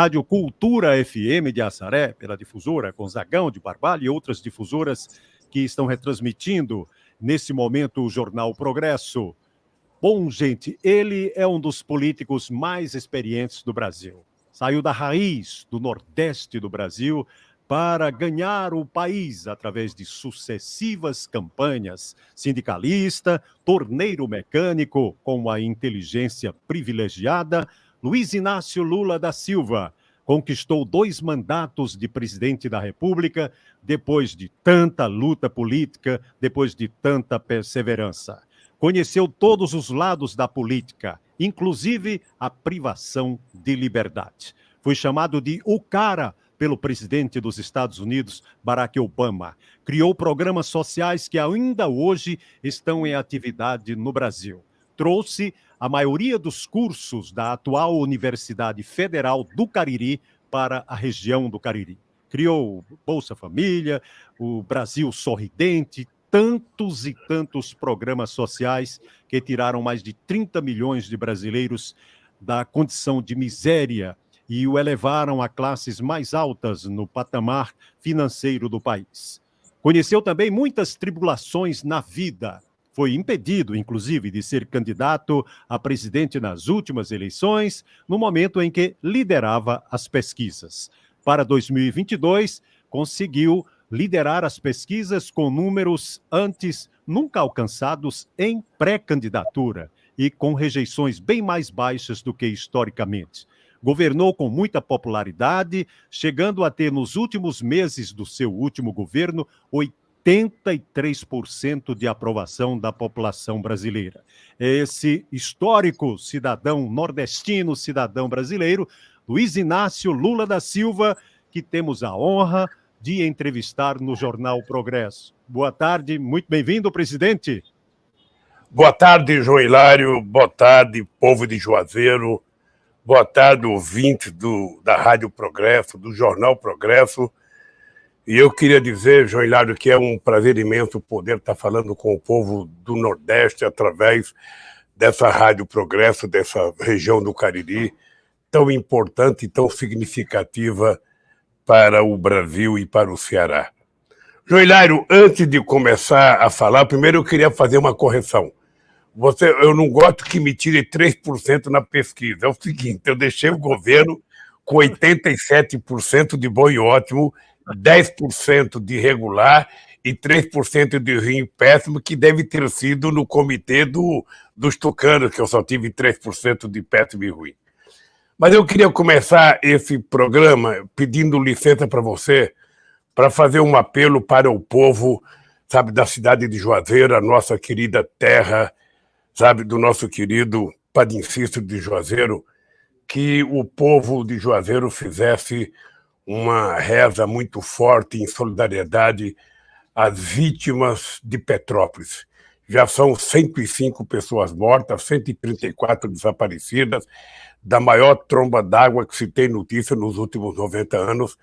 Rádio Cultura FM de Assaré, pela difusora Gonzagão de Barbalho e outras difusoras que estão retransmitindo nesse momento o Jornal Progresso. Bom, gente, ele é um dos políticos mais experientes do Brasil. Saiu da raiz do Nordeste do Brasil para ganhar o país através de sucessivas campanhas. Sindicalista, torneiro mecânico, com a inteligência privilegiada, Luiz Inácio Lula da Silva conquistou dois mandatos de presidente da República depois de tanta luta política, depois de tanta perseverança. Conheceu todos os lados da política, inclusive a privação de liberdade. Foi chamado de o cara pelo presidente dos Estados Unidos, Barack Obama. Criou programas sociais que ainda hoje estão em atividade no Brasil. Trouxe a maioria dos cursos da atual Universidade Federal do Cariri para a região do Cariri. Criou Bolsa Família, o Brasil Sorridente, tantos e tantos programas sociais que tiraram mais de 30 milhões de brasileiros da condição de miséria e o elevaram a classes mais altas no patamar financeiro do país. Conheceu também muitas tribulações na vida, foi impedido, inclusive, de ser candidato a presidente nas últimas eleições, no momento em que liderava as pesquisas. Para 2022, conseguiu liderar as pesquisas com números antes nunca alcançados em pré-candidatura e com rejeições bem mais baixas do que historicamente. Governou com muita popularidade, chegando a ter nos últimos meses do seu último governo 83% de aprovação da população brasileira. Esse histórico cidadão nordestino, cidadão brasileiro, Luiz Inácio Lula da Silva, que temos a honra de entrevistar no Jornal Progresso. Boa tarde, muito bem-vindo, presidente. Boa tarde, João Hilário. Boa tarde, povo de Juazeiro. Boa tarde, ouvinte do, da Rádio Progresso, do Jornal Progresso. E eu queria dizer, João Hilário, que é um prazer imenso poder estar falando com o povo do Nordeste através dessa Rádio Progresso, dessa região do Cariri, tão importante e tão significativa para o Brasil e para o Ceará. João Hilário, antes de começar a falar, primeiro eu queria fazer uma correção. Você, eu não gosto que me tire 3% na pesquisa. É o seguinte, eu deixei o governo com 87% de bom e ótimo 10% de regular e 3% de ruim péssimo, que deve ter sido no comitê do, dos tucanos, que eu só tive 3% de péssimo e ruim. Mas eu queria começar esse programa pedindo licença para você para fazer um apelo para o povo, sabe, da cidade de Juazeiro, a nossa querida terra, sabe, do nosso querido Padre Cícero de Juazeiro, que o povo de Juazeiro fizesse uma reza muito forte em solidariedade às vítimas de Petrópolis. Já são 105 pessoas mortas, 134 desaparecidas, da maior tromba d'água que se tem notícia nos últimos 90 anos.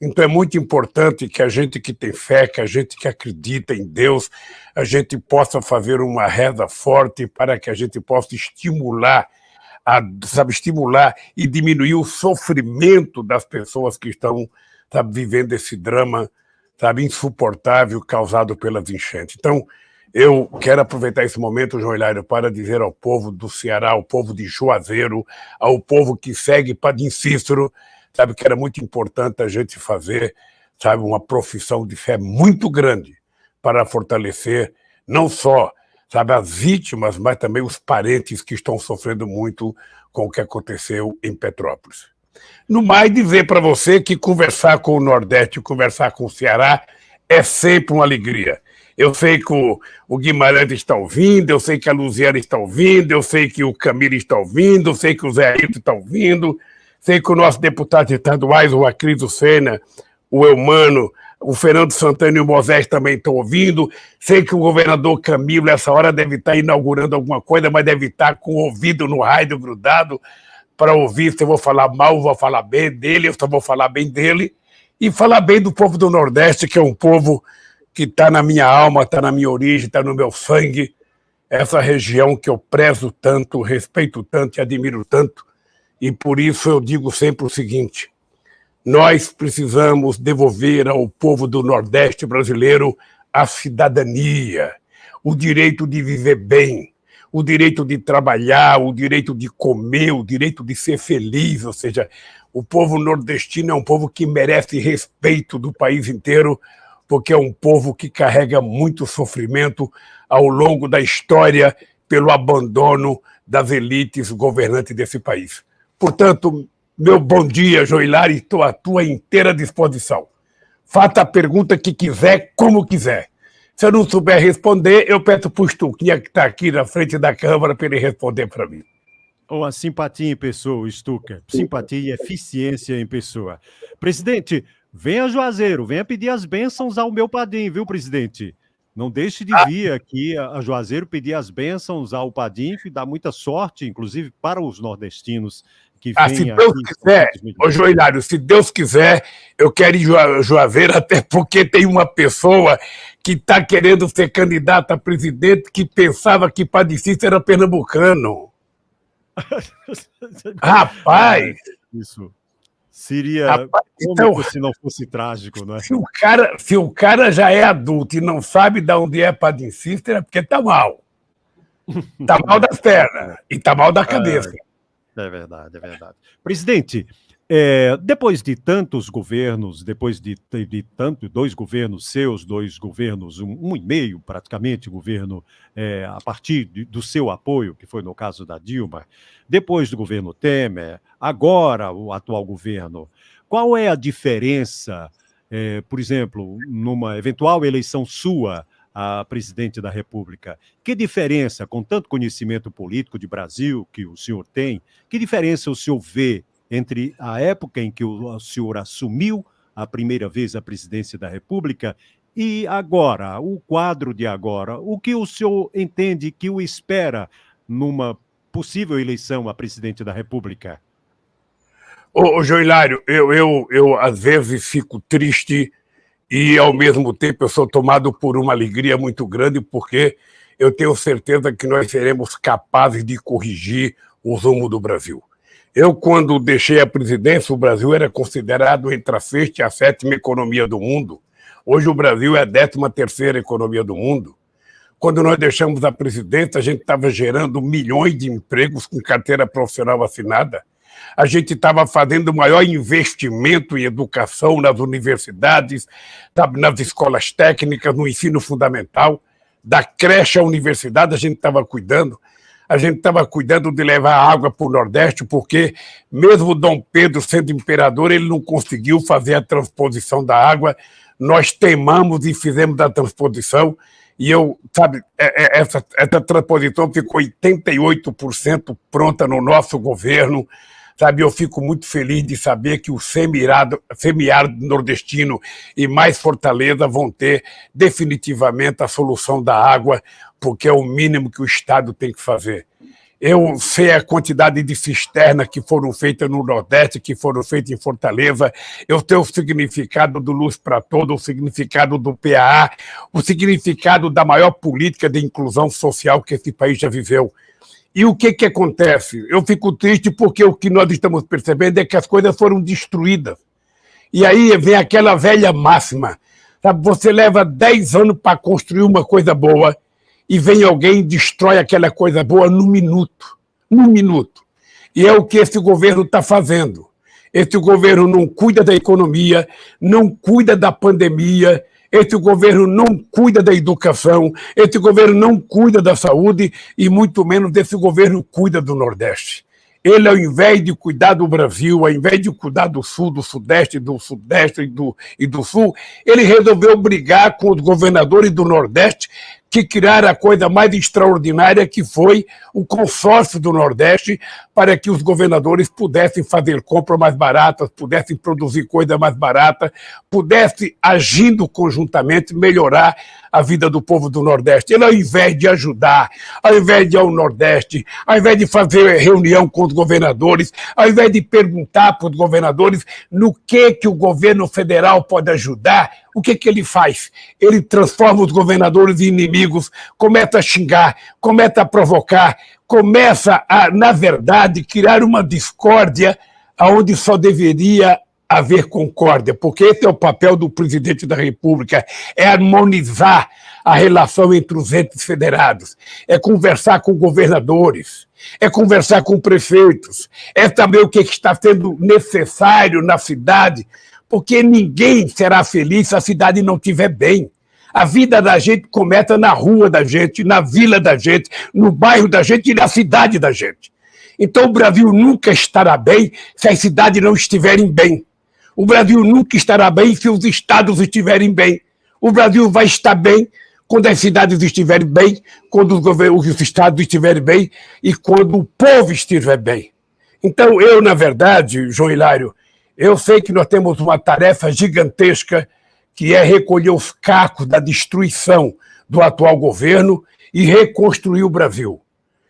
Então é muito importante que a gente que tem fé, que a gente que acredita em Deus, a gente possa fazer uma reza forte para que a gente possa estimular a sabe, estimular e diminuir o sofrimento das pessoas que estão sabe, vivendo esse drama sabe, insuportável causado pelas enchentes. Então, eu quero aproveitar esse momento, João Hilário, para dizer ao povo do Ceará, ao povo de Juazeiro, ao povo que segue Padim Cícero, sabe, que era muito importante a gente fazer, sabe, uma profissão de fé muito grande para fortalecer não só sabe, as vítimas, mas também os parentes que estão sofrendo muito com o que aconteceu em Petrópolis. No mais, dizer para você que conversar com o Nordeste, conversar com o Ceará, é sempre uma alegria. Eu sei que o, Guimarães está ouvindo, eu sei que a Luziana está ouvindo, eu sei que o Camilo está ouvindo, eu sei que o Zé Ayrton está ouvindo, sei que o nosso deputado estaduais, o Acriso Sena, o Eumano, o Fernando Santana e o Moisés também estão ouvindo. Sei que o governador Camilo, essa hora, deve estar inaugurando alguma coisa, mas deve estar com o ouvido no rádio grudado para ouvir se eu vou falar mal, vou falar bem dele, eu só vou falar bem dele. E falar bem do povo do Nordeste, que é um povo que está na minha alma, está na minha origem, está no meu sangue. Essa região que eu prezo tanto, respeito tanto e admiro tanto. E por isso eu digo sempre o seguinte: nós precisamos devolver ao povo do Nordeste brasileiro a cidadania, o direito de viver bem, o direito de trabalhar, o direito de comer, o direito de ser feliz. Ou seja, o povo nordestino é um povo que merece respeito do país inteiro, porque é um povo que carrega muito sofrimento ao longo da história pelo abandono das elites governantes desse país. Portanto, meu bom dia, Joilar, estou à tua inteira disposição. Faça a pergunta que quiser, como quiser. Se eu não souber responder, eu peço para o Stuquinha, que está aqui na frente da Câmara, para ele responder para mim. Ou a simpatia em pessoa, Stuka. Simpatia e eficiência em pessoa. Presidente, venha Juazeiro, venha pedir as bênçãos ao meu padrinho, viu, presidente? Não deixe de ah. vir aqui a Juazeiro pedir as bênçãos ao Padim, e dar muita sorte, inclusive para os nordestinos que ah, se Deus quiser, ô Joelhário, se Deus quiser, eu quero ir a Juazeiro, até porque tem uma pessoa que está querendo ser candidata a presidente que pensava que Padicista era pernambucano. Rapaz! Isso. Seria Rapaz, então, se não fosse trágico, não é? Se o, cara, se o cara já é adulto e não sabe de onde é Padre Sister, é porque tá mal. Tá mal das pernas e tá mal da cabeça. É, é verdade, é verdade. Presidente, é, depois de tantos governos, depois de, de, tanto, dois governos seus, dois governos, um, um e meio praticamente, governo é, a partir de, do seu apoio, que foi no caso da Dilma, depois do governo Temer, agora o atual governo, qual é a diferença, é, por exemplo, numa eventual eleição sua a presidente da República. Que diferença, com tanto conhecimento político de Brasil que o senhor tem, que diferença o senhor vê entre a época em que o senhor assumiu a primeira vez a presidência da República e agora, o quadro de agora, o que o senhor entende que o espera numa possível eleição a presidente da República? Ô, ô Joilário, eu, eu, eu às vezes fico triste e, ao mesmo tempo, eu sou tomado por uma alegria muito grande, porque eu tenho certeza que nós seremos capazes de corrigir o rumo do Brasil. Eu, quando deixei a presidência, o Brasil era considerado entre a sexta e a sétima economia do mundo. Hoje o Brasil é a décima terceira economia do mundo. Quando nós deixamos a presidência, a gente estava gerando milhões de empregos com carteira profissional assinada. A gente estava fazendo o maior investimento em educação nas universidades, nas escolas técnicas, no ensino fundamental. Da creche à universidade, a gente estava cuidando a gente estava cuidando de levar água para o Nordeste, porque mesmo Dom Pedro sendo imperador, ele não conseguiu fazer a transposição da água. Nós temamos e fizemos a transposição, e eu, sabe, é, é, essa, essa transposição ficou 88% pronta no nosso governo. Sabe, eu fico muito feliz de saber que o semiárido, semiárido nordestino e mais Fortaleza vão ter definitivamente a solução da água, porque é o mínimo que o Estado tem que fazer. Eu sei a quantidade de cisternas que foram feitas no Nordeste, que foram feitas em Fortaleza. Eu sei o significado do Luz para Todo, o significado do PAA, o significado da maior política de inclusão social que esse país já viveu. E o que, que acontece? Eu fico triste porque o que nós estamos percebendo é que as coisas foram destruídas. E aí vem aquela velha máxima. Sabe? Você leva 10 anos para construir uma coisa boa e vem alguém e destrói aquela coisa boa num minuto. Num minuto. E é o que esse governo está fazendo. Esse governo não cuida da economia, não cuida da pandemia, esse governo não cuida da educação, esse governo não cuida da saúde e muito menos desse governo cuida do Nordeste. Ele, ao invés de cuidar do Brasil, ao invés de cuidar do Sul, do Sudeste, do Sudeste e do, e do Sul, ele resolveu brigar com os governadores do Nordeste, que criaram a coisa mais extraordinária que foi o consórcio do Nordeste para que os governadores pudessem fazer compras mais baratas, pudessem produzir coisa mais barata, pudessem, agindo conjuntamente, melhorar a vida do povo do Nordeste. Ele, ao invés de ajudar, ao invés de ir ao Nordeste, ao invés de fazer reunião com os governadores, ao invés de perguntar para os governadores no que, que o governo federal pode ajudar, o que, que ele faz? Ele transforma os governadores em inimigos, começa a xingar, começa a provocar, começa a, na verdade, criar uma discórdia onde só deveria haver concórdia, porque esse é o papel do presidente da República, é harmonizar a relação entre os entes federados, é conversar com governadores, é conversar com prefeitos, é saber o que está sendo necessário na cidade, porque ninguém será feliz se a cidade não estiver bem. A vida da gente começa na rua da gente, na vila da gente, no bairro da gente e na cidade da gente. Então o Brasil nunca estará bem se as cidades não estiverem bem. O Brasil nunca estará bem se os estados estiverem bem. O Brasil vai estar bem quando as cidades estiverem bem, quando os, os estados estiverem bem e quando o povo estiver bem. Então, eu, na verdade, João Hilário, eu sei que nós temos uma tarefa gigantesca que é recolher os cacos da destruição do atual governo e reconstruir o Brasil.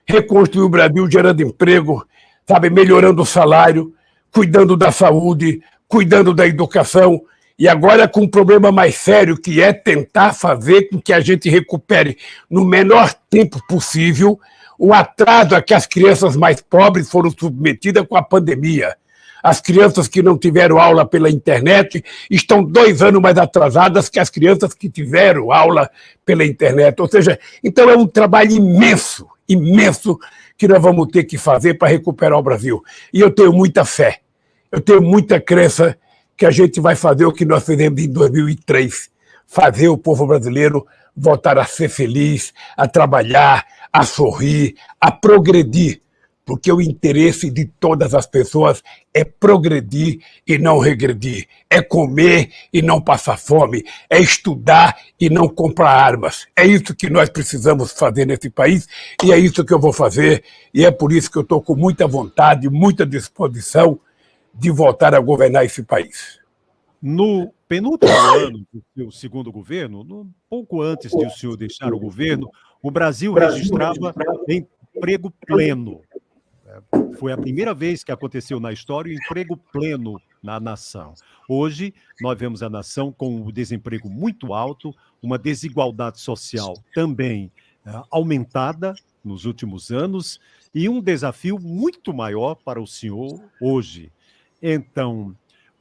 Reconstruir o Brasil gerando emprego, sabe, melhorando o salário, cuidando da saúde, cuidando da educação, e agora com um problema mais sério, que é tentar fazer com que a gente recupere no menor tempo possível o atraso a que as crianças mais pobres foram submetidas com a pandemia. As crianças que não tiveram aula pela internet estão dois anos mais atrasadas que as crianças que tiveram aula pela internet. Ou seja, então é um trabalho imenso, imenso, que nós vamos ter que fazer para recuperar o Brasil. E eu tenho muita fé, eu tenho muita crença que a gente vai fazer o que nós fizemos em 2003, fazer o povo brasileiro voltar a ser feliz, a trabalhar, a sorrir, a progredir, porque o interesse de todas as pessoas é progredir e não regredir, é comer e não passar fome, é estudar e não comprar armas. É isso que nós precisamos fazer nesse país e é isso que eu vou fazer e é por isso que eu estou com muita vontade, muita disposição de voltar a governar esse país. No penúltimo ano do seu segundo governo, no, pouco antes de o senhor deixar o governo, o Brasil registrava emprego pleno. Foi a primeira vez que aconteceu na história o emprego pleno na nação. Hoje, nós vemos a nação com o desemprego muito alto, uma desigualdade social também é, aumentada nos últimos anos e um desafio muito maior para o senhor hoje. Então,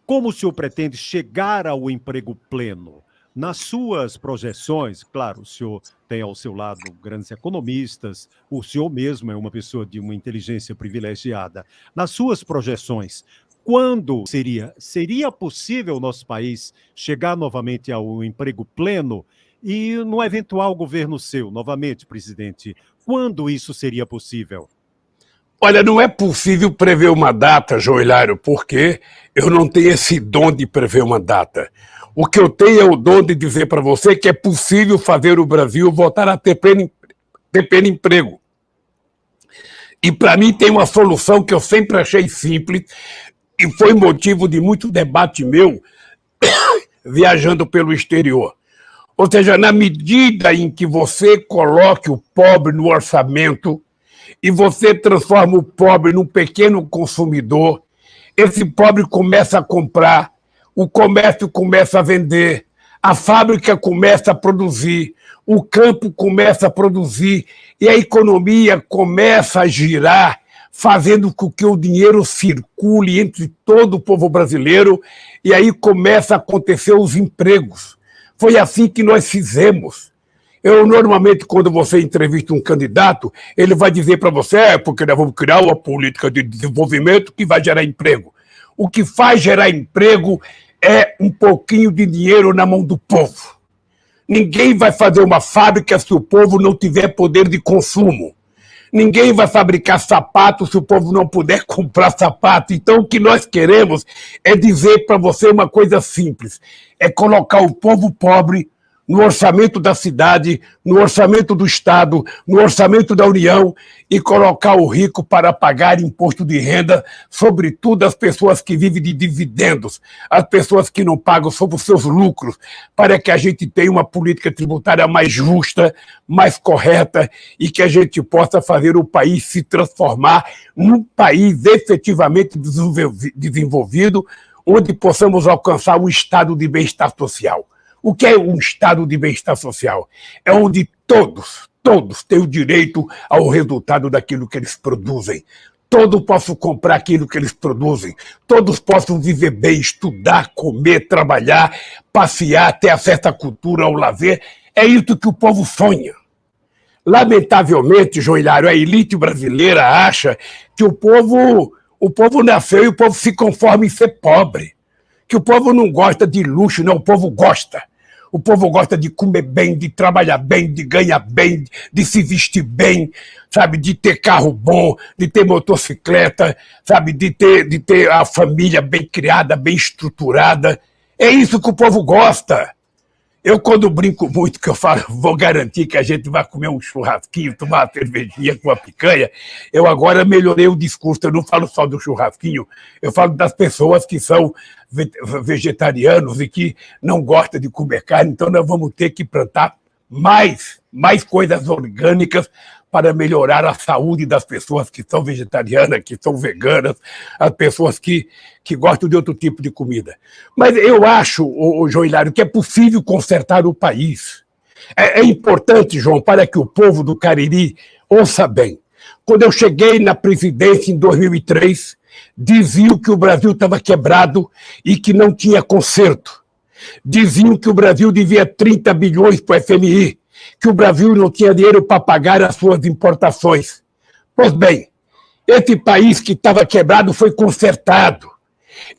como o senhor pretende chegar ao emprego pleno? Nas suas projeções, claro, o senhor tem ao seu lado grandes economistas, o senhor mesmo é uma pessoa de uma inteligência privilegiada. Nas suas projeções, quando seria, seria possível o nosso país chegar novamente ao emprego pleno? E no eventual governo seu, novamente, presidente, quando isso seria possível? Olha, não é possível prever uma data, Joelário, porque eu não tenho esse dom de prever uma data. O que eu tenho é o dom de dizer para você que é possível fazer o Brasil voltar a ter pleno, ter pleno emprego. E para mim tem uma solução que eu sempre achei simples e foi motivo de muito debate meu viajando pelo exterior. Ou seja, na medida em que você coloque o pobre no orçamento, e você transforma o pobre num pequeno consumidor, esse pobre começa a comprar, o comércio começa a vender, a fábrica começa a produzir, o campo começa a produzir. E a economia começa a girar, fazendo com que o dinheiro circule entre todo o povo brasileiro. E aí começa a acontecer os empregos. Foi assim que nós fizemos. Eu, normalmente, quando você entrevista um candidato, ele vai dizer para você, é porque nós vamos criar uma política de desenvolvimento que vai gerar emprego. O que faz gerar emprego é um pouquinho de dinheiro na mão do povo. Ninguém vai fazer uma fábrica se o povo não tiver poder de consumo. Ninguém vai fabricar sapato se o povo não puder comprar sapato. Então, o que nós queremos é dizer para você uma coisa simples: é colocar o povo pobre no orçamento da cidade, no orçamento do Estado, no orçamento da União e colocar o rico para pagar imposto de renda, sobretudo as pessoas que vivem de dividendos, as pessoas que não pagam sobre os seus lucros, para que a gente tenha uma política tributária mais justa, mais correta e que a gente possa fazer o país se transformar num país efetivamente desenvolvido, onde possamos alcançar um estado de bem-estar social O que é um estado de bem-estar social? É onde todos, todos têm o direito ao resultado daquilo que eles produzem. Todos possam comprar aquilo que eles produzem. Todos possam viver bem, estudar, comer, trabalhar, passear, ter acesso à cultura, ao lazer. É isso que o povo sonha. Lamentavelmente, Joilhário, a elite brasileira acha que o povo, o povo nasceu e o povo se conforma em ser pobre. Que o povo não gosta de luxo, não, o povo gosta. O povo gosta de comer bem, de trabalhar bem, de ganhar bem, de se vestir bem, sabe, de ter carro bom, de ter motocicleta, sabe, de ter, de ter a família bem criada, bem estruturada. É isso que o povo gosta. Eu, quando brinco muito, que eu falo, vou garantir que a gente vai comer um churrasquinho, tomar uma cervejinha com uma picanha, eu agora melhorei o discurso. Eu não falo só do churrasquinho, eu falo das pessoas que são vegetarianos e que não gostam de comer carne. Então, nós vamos ter que plantar mais, mais coisas orgânicas para melhorar a saúde das pessoas que são vegetarianas, que são veganas, as pessoas que, que gostam de outro tipo de comida. Mas eu acho, o, o João Hilário, que é possível consertar o país. É, é importante, João, para que o povo do Cariri ouça bem. Quando eu cheguei na presidência em 2003, diziam que o Brasil estava quebrado e que não tinha conserto. Diziam que o Brasil devia 30 bilhões para o FMI que o Brasil não tinha dinheiro para pagar as suas importações. Pois bem, esse país que estava quebrado foi consertado.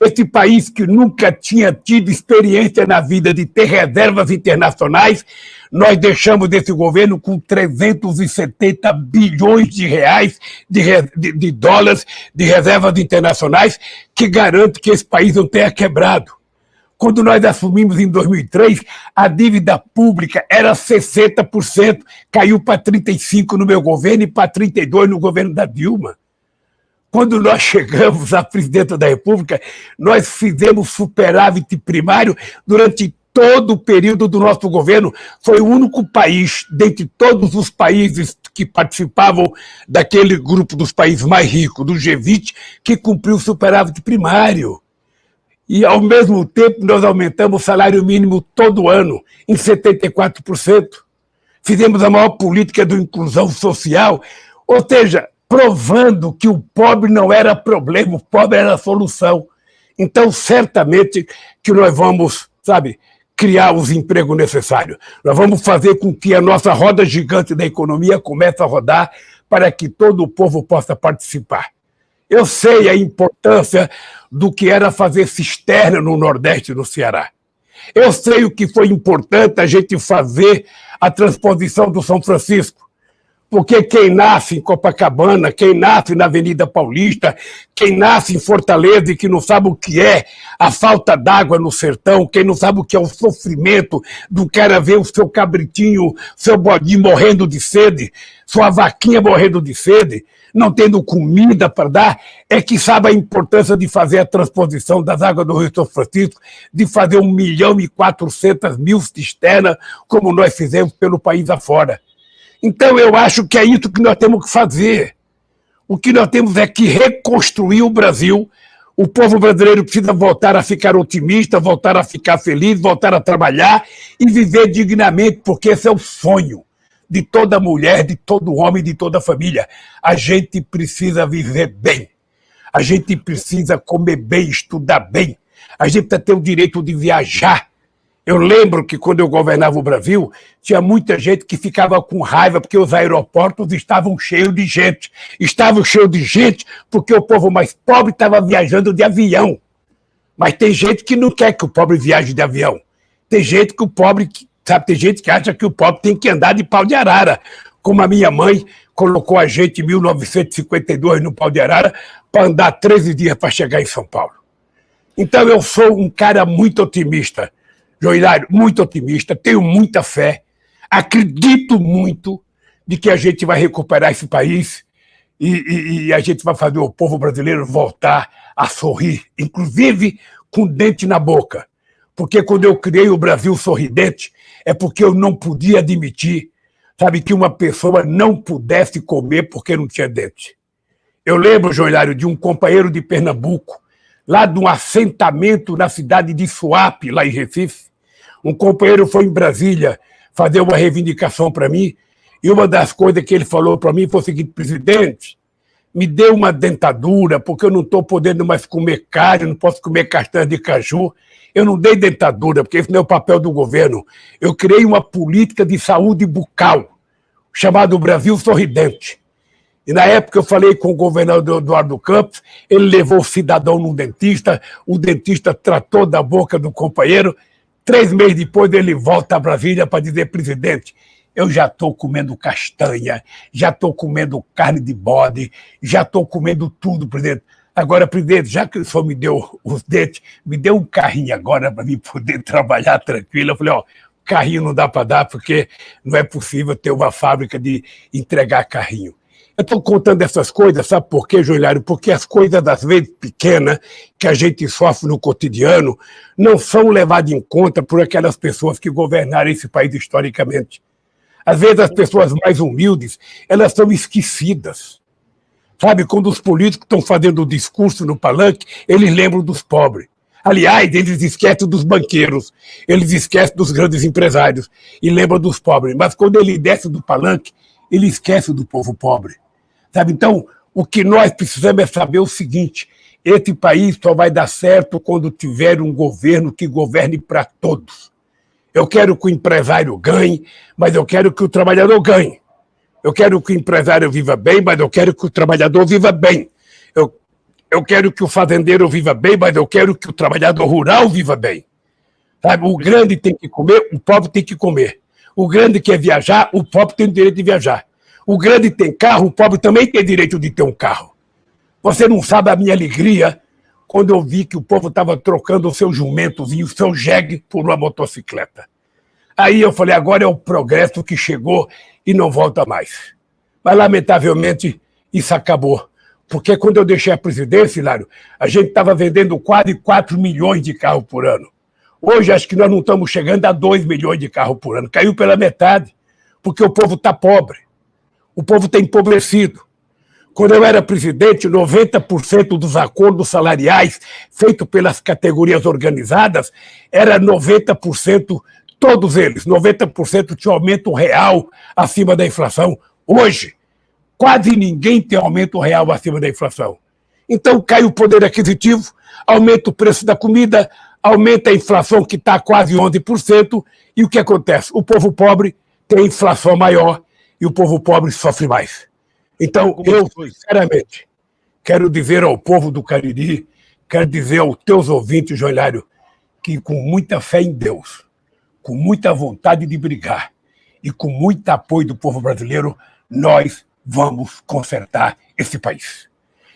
Esse país que nunca tinha tido experiência na vida de ter reservas internacionais, nós deixamos esse governo com 370 bilhões de reais, de, de, de dólares, de reservas internacionais, que garante que esse país não tenha quebrado. Quando nós assumimos em 2003, a dívida pública era 60%, caiu para 35% no meu governo e para 32% no governo da Dilma. Quando nós chegamos à presidenta da República, nós fizemos superávit primário durante todo o período do nosso governo. Foi o único país, dentre todos os países que participavam daquele grupo dos países mais ricos, do G20, que cumpriu o superávit primário. E, ao mesmo tempo, nós aumentamos o salário mínimo todo ano, em 74%. Fizemos a maior política de inclusão social, ou seja, provando que o pobre não era problema, o pobre era solução. Então, certamente que nós vamos, sabe, criar os empregos necessários. Nós vamos fazer com que a nossa roda gigante da economia comece a rodar para que todo o povo possa participar. Eu sei a importância do que era fazer cisterna no Nordeste do Ceará. Eu sei o que foi importante a gente fazer a transposição do São Francisco. Porque quem nasce em Copacabana, quem nasce na Avenida Paulista, quem nasce em Fortaleza e que não sabe o que é a falta d'água no sertão, quem não sabe o que é o sofrimento do cara ver o seu cabritinho, seu bodinho morrendo de sede, sua vaquinha morrendo de sede, não tendo comida para dar, é que sabe a importância de fazer a transposição das águas do Rio São Francisco, de fazer um milhão e quatrocentas mil cisternas, como nós fizemos pelo país afora. Então, eu acho que é isso que nós temos que fazer. O que nós temos é que reconstruir o Brasil. O povo brasileiro precisa voltar a ficar otimista, voltar a ficar feliz, voltar a trabalhar e viver dignamente, porque esse é o sonho de toda mulher, de todo homem, de toda família. A gente precisa viver bem. A gente precisa comer bem, estudar bem. A gente precisa ter o direito de viajar. Eu lembro que quando eu governava o Brasil, tinha muita gente que ficava com raiva porque os aeroportos estavam cheios de gente. Estavam cheios de gente porque o povo mais pobre estava viajando de avião. Mas tem gente que não quer que o pobre viaje de avião. Tem gente que o pobre Sabe, tem gente que acha que o pobre tem que andar de pau de arara, como a minha mãe colocou a gente em 1952 no pau de arara para andar 13 dias para chegar em São Paulo. Então eu sou um cara muito otimista, Joilário, muito otimista, tenho muita fé, acredito muito de que a gente vai recuperar esse país e, e, e a gente vai fazer o povo brasileiro voltar a sorrir, inclusive com dente na boca. Porque quando eu criei o Brasil Sorridente, é porque eu não podia admitir, sabe, que uma pessoa não pudesse comer porque não tinha dente. Eu lembro, Joilário, de um companheiro de Pernambuco, lá de um assentamento na cidade de Suape, lá em Recife, Um companheiro foi em Brasília fazer uma reivindicação para mim, e uma das coisas que ele falou para mim foi o seguinte: presidente, me dê uma dentadura, porque eu não estou podendo mais comer carne, não posso comer castanha de caju. Eu não dei dentadura, porque esse não é o papel do governo. Eu criei uma política de saúde bucal, chamado Brasil Sorridente. E na época eu falei com o governador Eduardo Campos, ele levou o cidadão num dentista, o dentista tratou da boca do companheiro. Três meses depois ele volta a Brasília para dizer, presidente, eu já estou comendo castanha, já estou comendo carne de bode, já estou comendo tudo, presidente. Agora, presidente, já que o senhor me deu os dentes, me deu um carrinho agora para mim poder trabalhar tranquilo. Eu falei, ó, carrinho não dá para dar porque não é possível ter uma fábrica de entregar carrinho. Eu estou contando essas coisas, sabe por quê, Joelhário? Porque as coisas, às vezes, pequenas, que a gente sofre no cotidiano, não são levadas em conta por aquelas pessoas que governaram esse país historicamente. Às vezes, as pessoas mais humildes, elas são esquecidas. Sabe, quando os políticos estão fazendo o discurso no palanque, eles lembram dos pobres. Aliás, eles esquecem dos banqueiros, eles esquecem dos grandes empresários e lembram dos pobres. Mas quando ele desce do palanque, ele esquece do povo pobre. Sabe? Então, o que nós precisamos é saber o seguinte: esse país só vai dar certo quando tiver um governo que governe para todos. Eu quero que o empresário ganhe, mas eu quero que o trabalhador ganhe. Eu quero que o empresário viva bem, mas eu quero que o trabalhador viva bem. Eu, eu quero que o fazendeiro viva bem, mas eu quero que o trabalhador rural viva bem. Sabe? O grande tem que comer, o pobre tem que comer. O grande quer viajar, o pobre tem o direito de viajar. O grande tem carro, o pobre também tem direito de ter um carro. Você não sabe a minha alegria quando eu vi que o povo estava trocando o seu jumentozinho, o seu jegue, por uma motocicleta. Aí eu falei, agora é o progresso que chegou e não volta mais. Mas, lamentavelmente, isso acabou. Porque quando eu deixei a presidência, Hilário, a gente estava vendendo quase 4 milhões de carros por ano. Hoje, acho que nós não estamos chegando a 2 milhões de carros por ano. Caiu pela metade, porque o povo está pobre. O povo está empobrecido. Quando eu era presidente, 90% dos acordos salariais feitos pelas categorias organizadas era 90% Todos eles, 90% tinham aumento real acima da inflação. Hoje, quase ninguém tem aumento real acima da inflação. Então cai o poder aquisitivo, aumenta o preço da comida, aumenta a inflação que está quase 11%, e o que acontece? O povo pobre tem inflação maior e o povo pobre sofre mais. Então, eu, sinceramente, quero dizer ao povo do Cariri, quero dizer aos teus ouvintes, Joelhário, que com muita fé em Deus, com muita vontade de brigar e com muito apoio do povo brasileiro, nós vamos consertar esse país.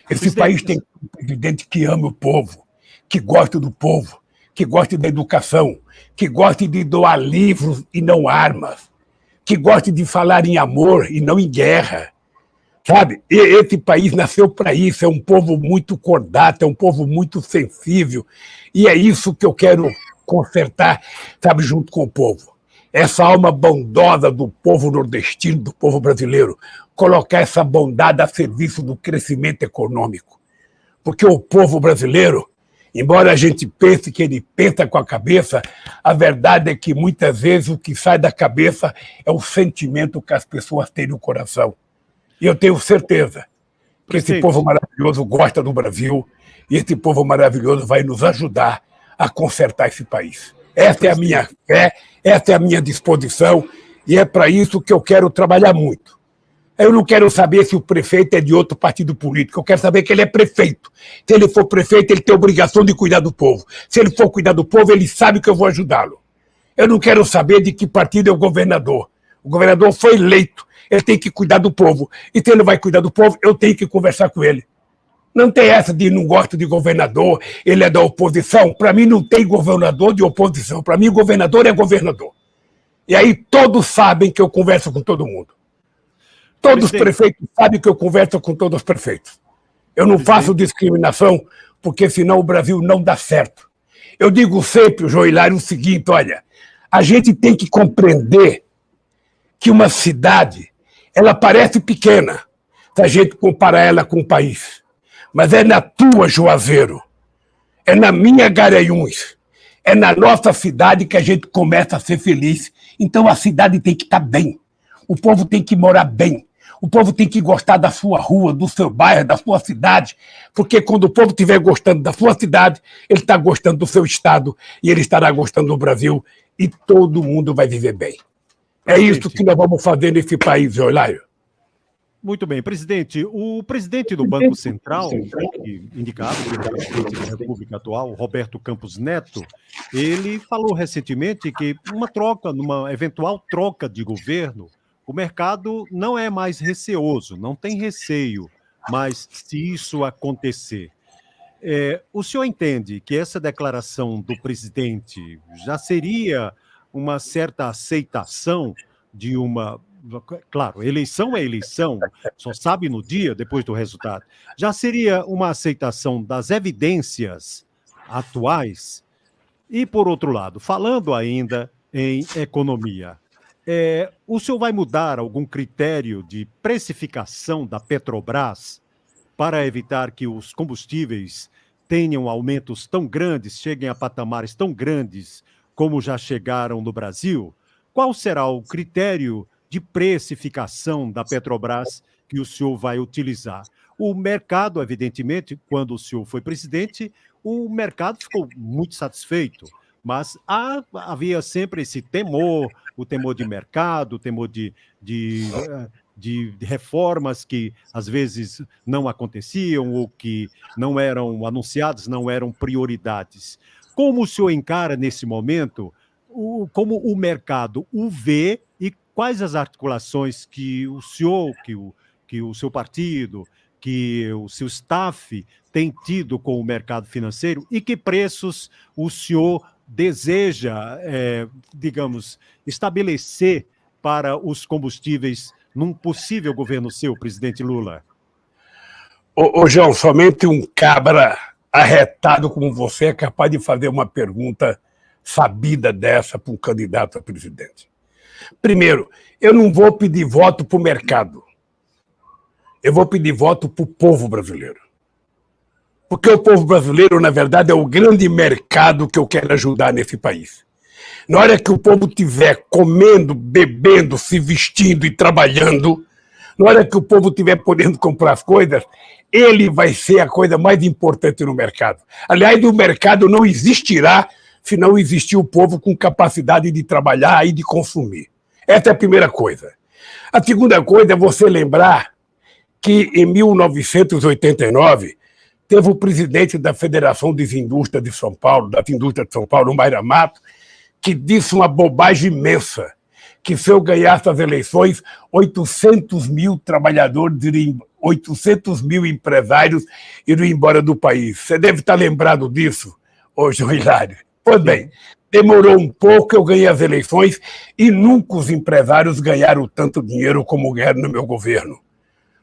Esse país tem um presidente que ama o povo, que gosta do povo, que gosta da educação, que gosta de doar livros e não armas, que gosta de falar em amor e não em guerra. Sabe, esse país nasceu para isso, é um povo muito cordato, é um povo muito sensível, e é isso que eu quero consertar, sabe, junto com o povo. Essa alma bondosa do povo nordestino, do povo brasileiro, colocar essa bondade a serviço do crescimento econômico. Porque o povo brasileiro, embora a gente pense que ele pensa com a cabeça, a verdade é que muitas vezes o que sai da cabeça é o sentimento que as pessoas têm no coração. E eu tenho certeza que esse povo maravilhoso gosta do Brasil e esse povo maravilhoso vai nos ajudar a consertar esse país. Essa é a minha fé, essa é a minha disposição, e é para isso que eu quero trabalhar muito. Eu não quero saber se o prefeito é de outro partido político, eu quero saber que ele é prefeito. Se ele for prefeito, ele tem obrigação de cuidar do povo. Se ele for cuidar do povo, ele sabe que eu vou ajudá-lo. Eu não quero saber de que partido é o governador. O governador foi eleito, ele tem que cuidar do povo. E se ele vai cuidar do povo, eu tenho que conversar com ele. Não tem essa de não gosto de governador, ele é da oposição. Para mim não tem governador de oposição. Para mim, governador é governador. E aí todos sabem que eu converso com todo mundo. Todos os prefeitos sabem que eu converso com todos os prefeitos. Eu não faço discriminação, porque senão o Brasil não dá certo. Eu digo sempre, João Hilário, o seguinte: olha, a gente tem que compreender que uma cidade ela parece pequena se a gente comparar ela com o país mas é na tua, Juazeiro, é na minha Garanhuns, É na nossa cidade que a gente começa a ser feliz. Então a cidade tem que estar bem. O povo tem que morar bem. O povo tem que gostar da sua rua, do seu bairro, da sua cidade, porque quando o povo estiver gostando da sua cidade, ele está gostando do seu estado e ele estará gostando do Brasil e todo mundo vai viver bem. É isso que nós vamos fazer nesse país, Eulário. Muito bem, presidente. O presidente do Banco Central, indicado pelo presidente da República atual, Roberto Campos Neto, ele falou recentemente que uma troca, numa eventual troca de governo, o mercado não é mais receoso, não tem receio, mas se isso acontecer, é, o senhor entende que essa declaração do presidente já seria uma certa aceitação de uma claro, eleição é eleição, só sabe no dia, depois do resultado. Já seria uma aceitação das evidências atuais? E, por outro lado, falando ainda em economia, é, o senhor vai mudar algum critério de precificação da Petrobras para evitar que os combustíveis tenham aumentos tão grandes, cheguem a patamares tão grandes como já chegaram no Brasil? Qual será o critério de precificação da Petrobras que o senhor vai utilizar. O mercado, evidentemente, quando o senhor foi presidente, o mercado ficou muito satisfeito, mas há, havia sempre esse temor, o temor de mercado, o temor de, de, de, de reformas que às vezes não aconteciam ou que não eram anunciadas, não eram prioridades. Como o senhor encara nesse momento o, como o mercado o vê e quais as articulações que o senhor, que o, que o seu partido, que o seu staff tem tido com o mercado financeiro e que preços o senhor deseja, é, digamos, estabelecer para os combustíveis num possível governo seu, presidente Lula? Ô, ô João, somente um cabra arretado como você é capaz de fazer uma pergunta sabida dessa para um candidato a presidente. Primeiro, eu não vou pedir voto para o mercado. Eu vou pedir voto para o povo brasileiro. Porque o povo brasileiro, na verdade, é o grande mercado que eu quero ajudar nesse país. Na hora que o povo estiver comendo, bebendo, se vestindo e trabalhando, na hora que o povo estiver podendo comprar as coisas, ele vai ser a coisa mais importante no mercado. Aliás, o mercado não existirá se não existir o povo com capacidade de trabalhar e de consumir. Essa é a primeira coisa. A segunda coisa é você lembrar que em 1989 teve o presidente da Federação das Indústrias de São Paulo, das Indústrias de São Paulo, Mayra Mato, que disse uma bobagem imensa, que se eu ganhasse as eleições, 800 mil trabalhadores, iriam, 800 mil empresários iriam embora do país. Você deve estar lembrado disso, João Hilário. Pois bem, demorou um pouco, eu ganhei as eleições e nunca os empresários ganharam tanto dinheiro como ganharam no meu governo.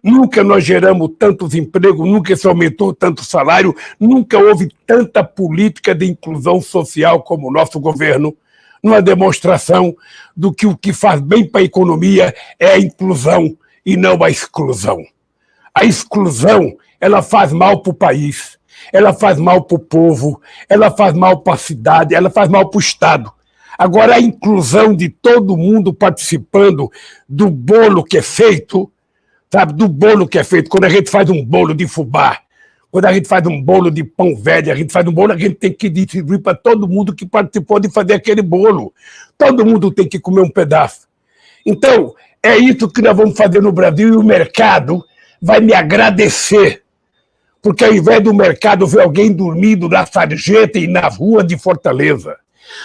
Nunca nós geramos tantos empregos, nunca se aumentou tanto salário, nunca houve tanta política de inclusão social como o nosso governo, numa demonstração do que o que faz bem para a economia é a inclusão e não a exclusão. A exclusão, ela faz mal para o país ela faz mal para o povo, ela faz mal para a cidade, ela faz mal para o Estado. Agora, a inclusão de todo mundo participando do bolo que é feito, sabe, do bolo que é feito, quando a gente faz um bolo de fubá, quando a gente faz um bolo de pão velho, a gente faz um bolo, a gente tem que distribuir para todo mundo que participou de fazer aquele bolo. Todo mundo tem que comer um pedaço. Então, é isso que nós vamos fazer no Brasil e o mercado vai me agradecer porque ao invés do mercado ver alguém dormindo na sarjeta e na rua de Fortaleza,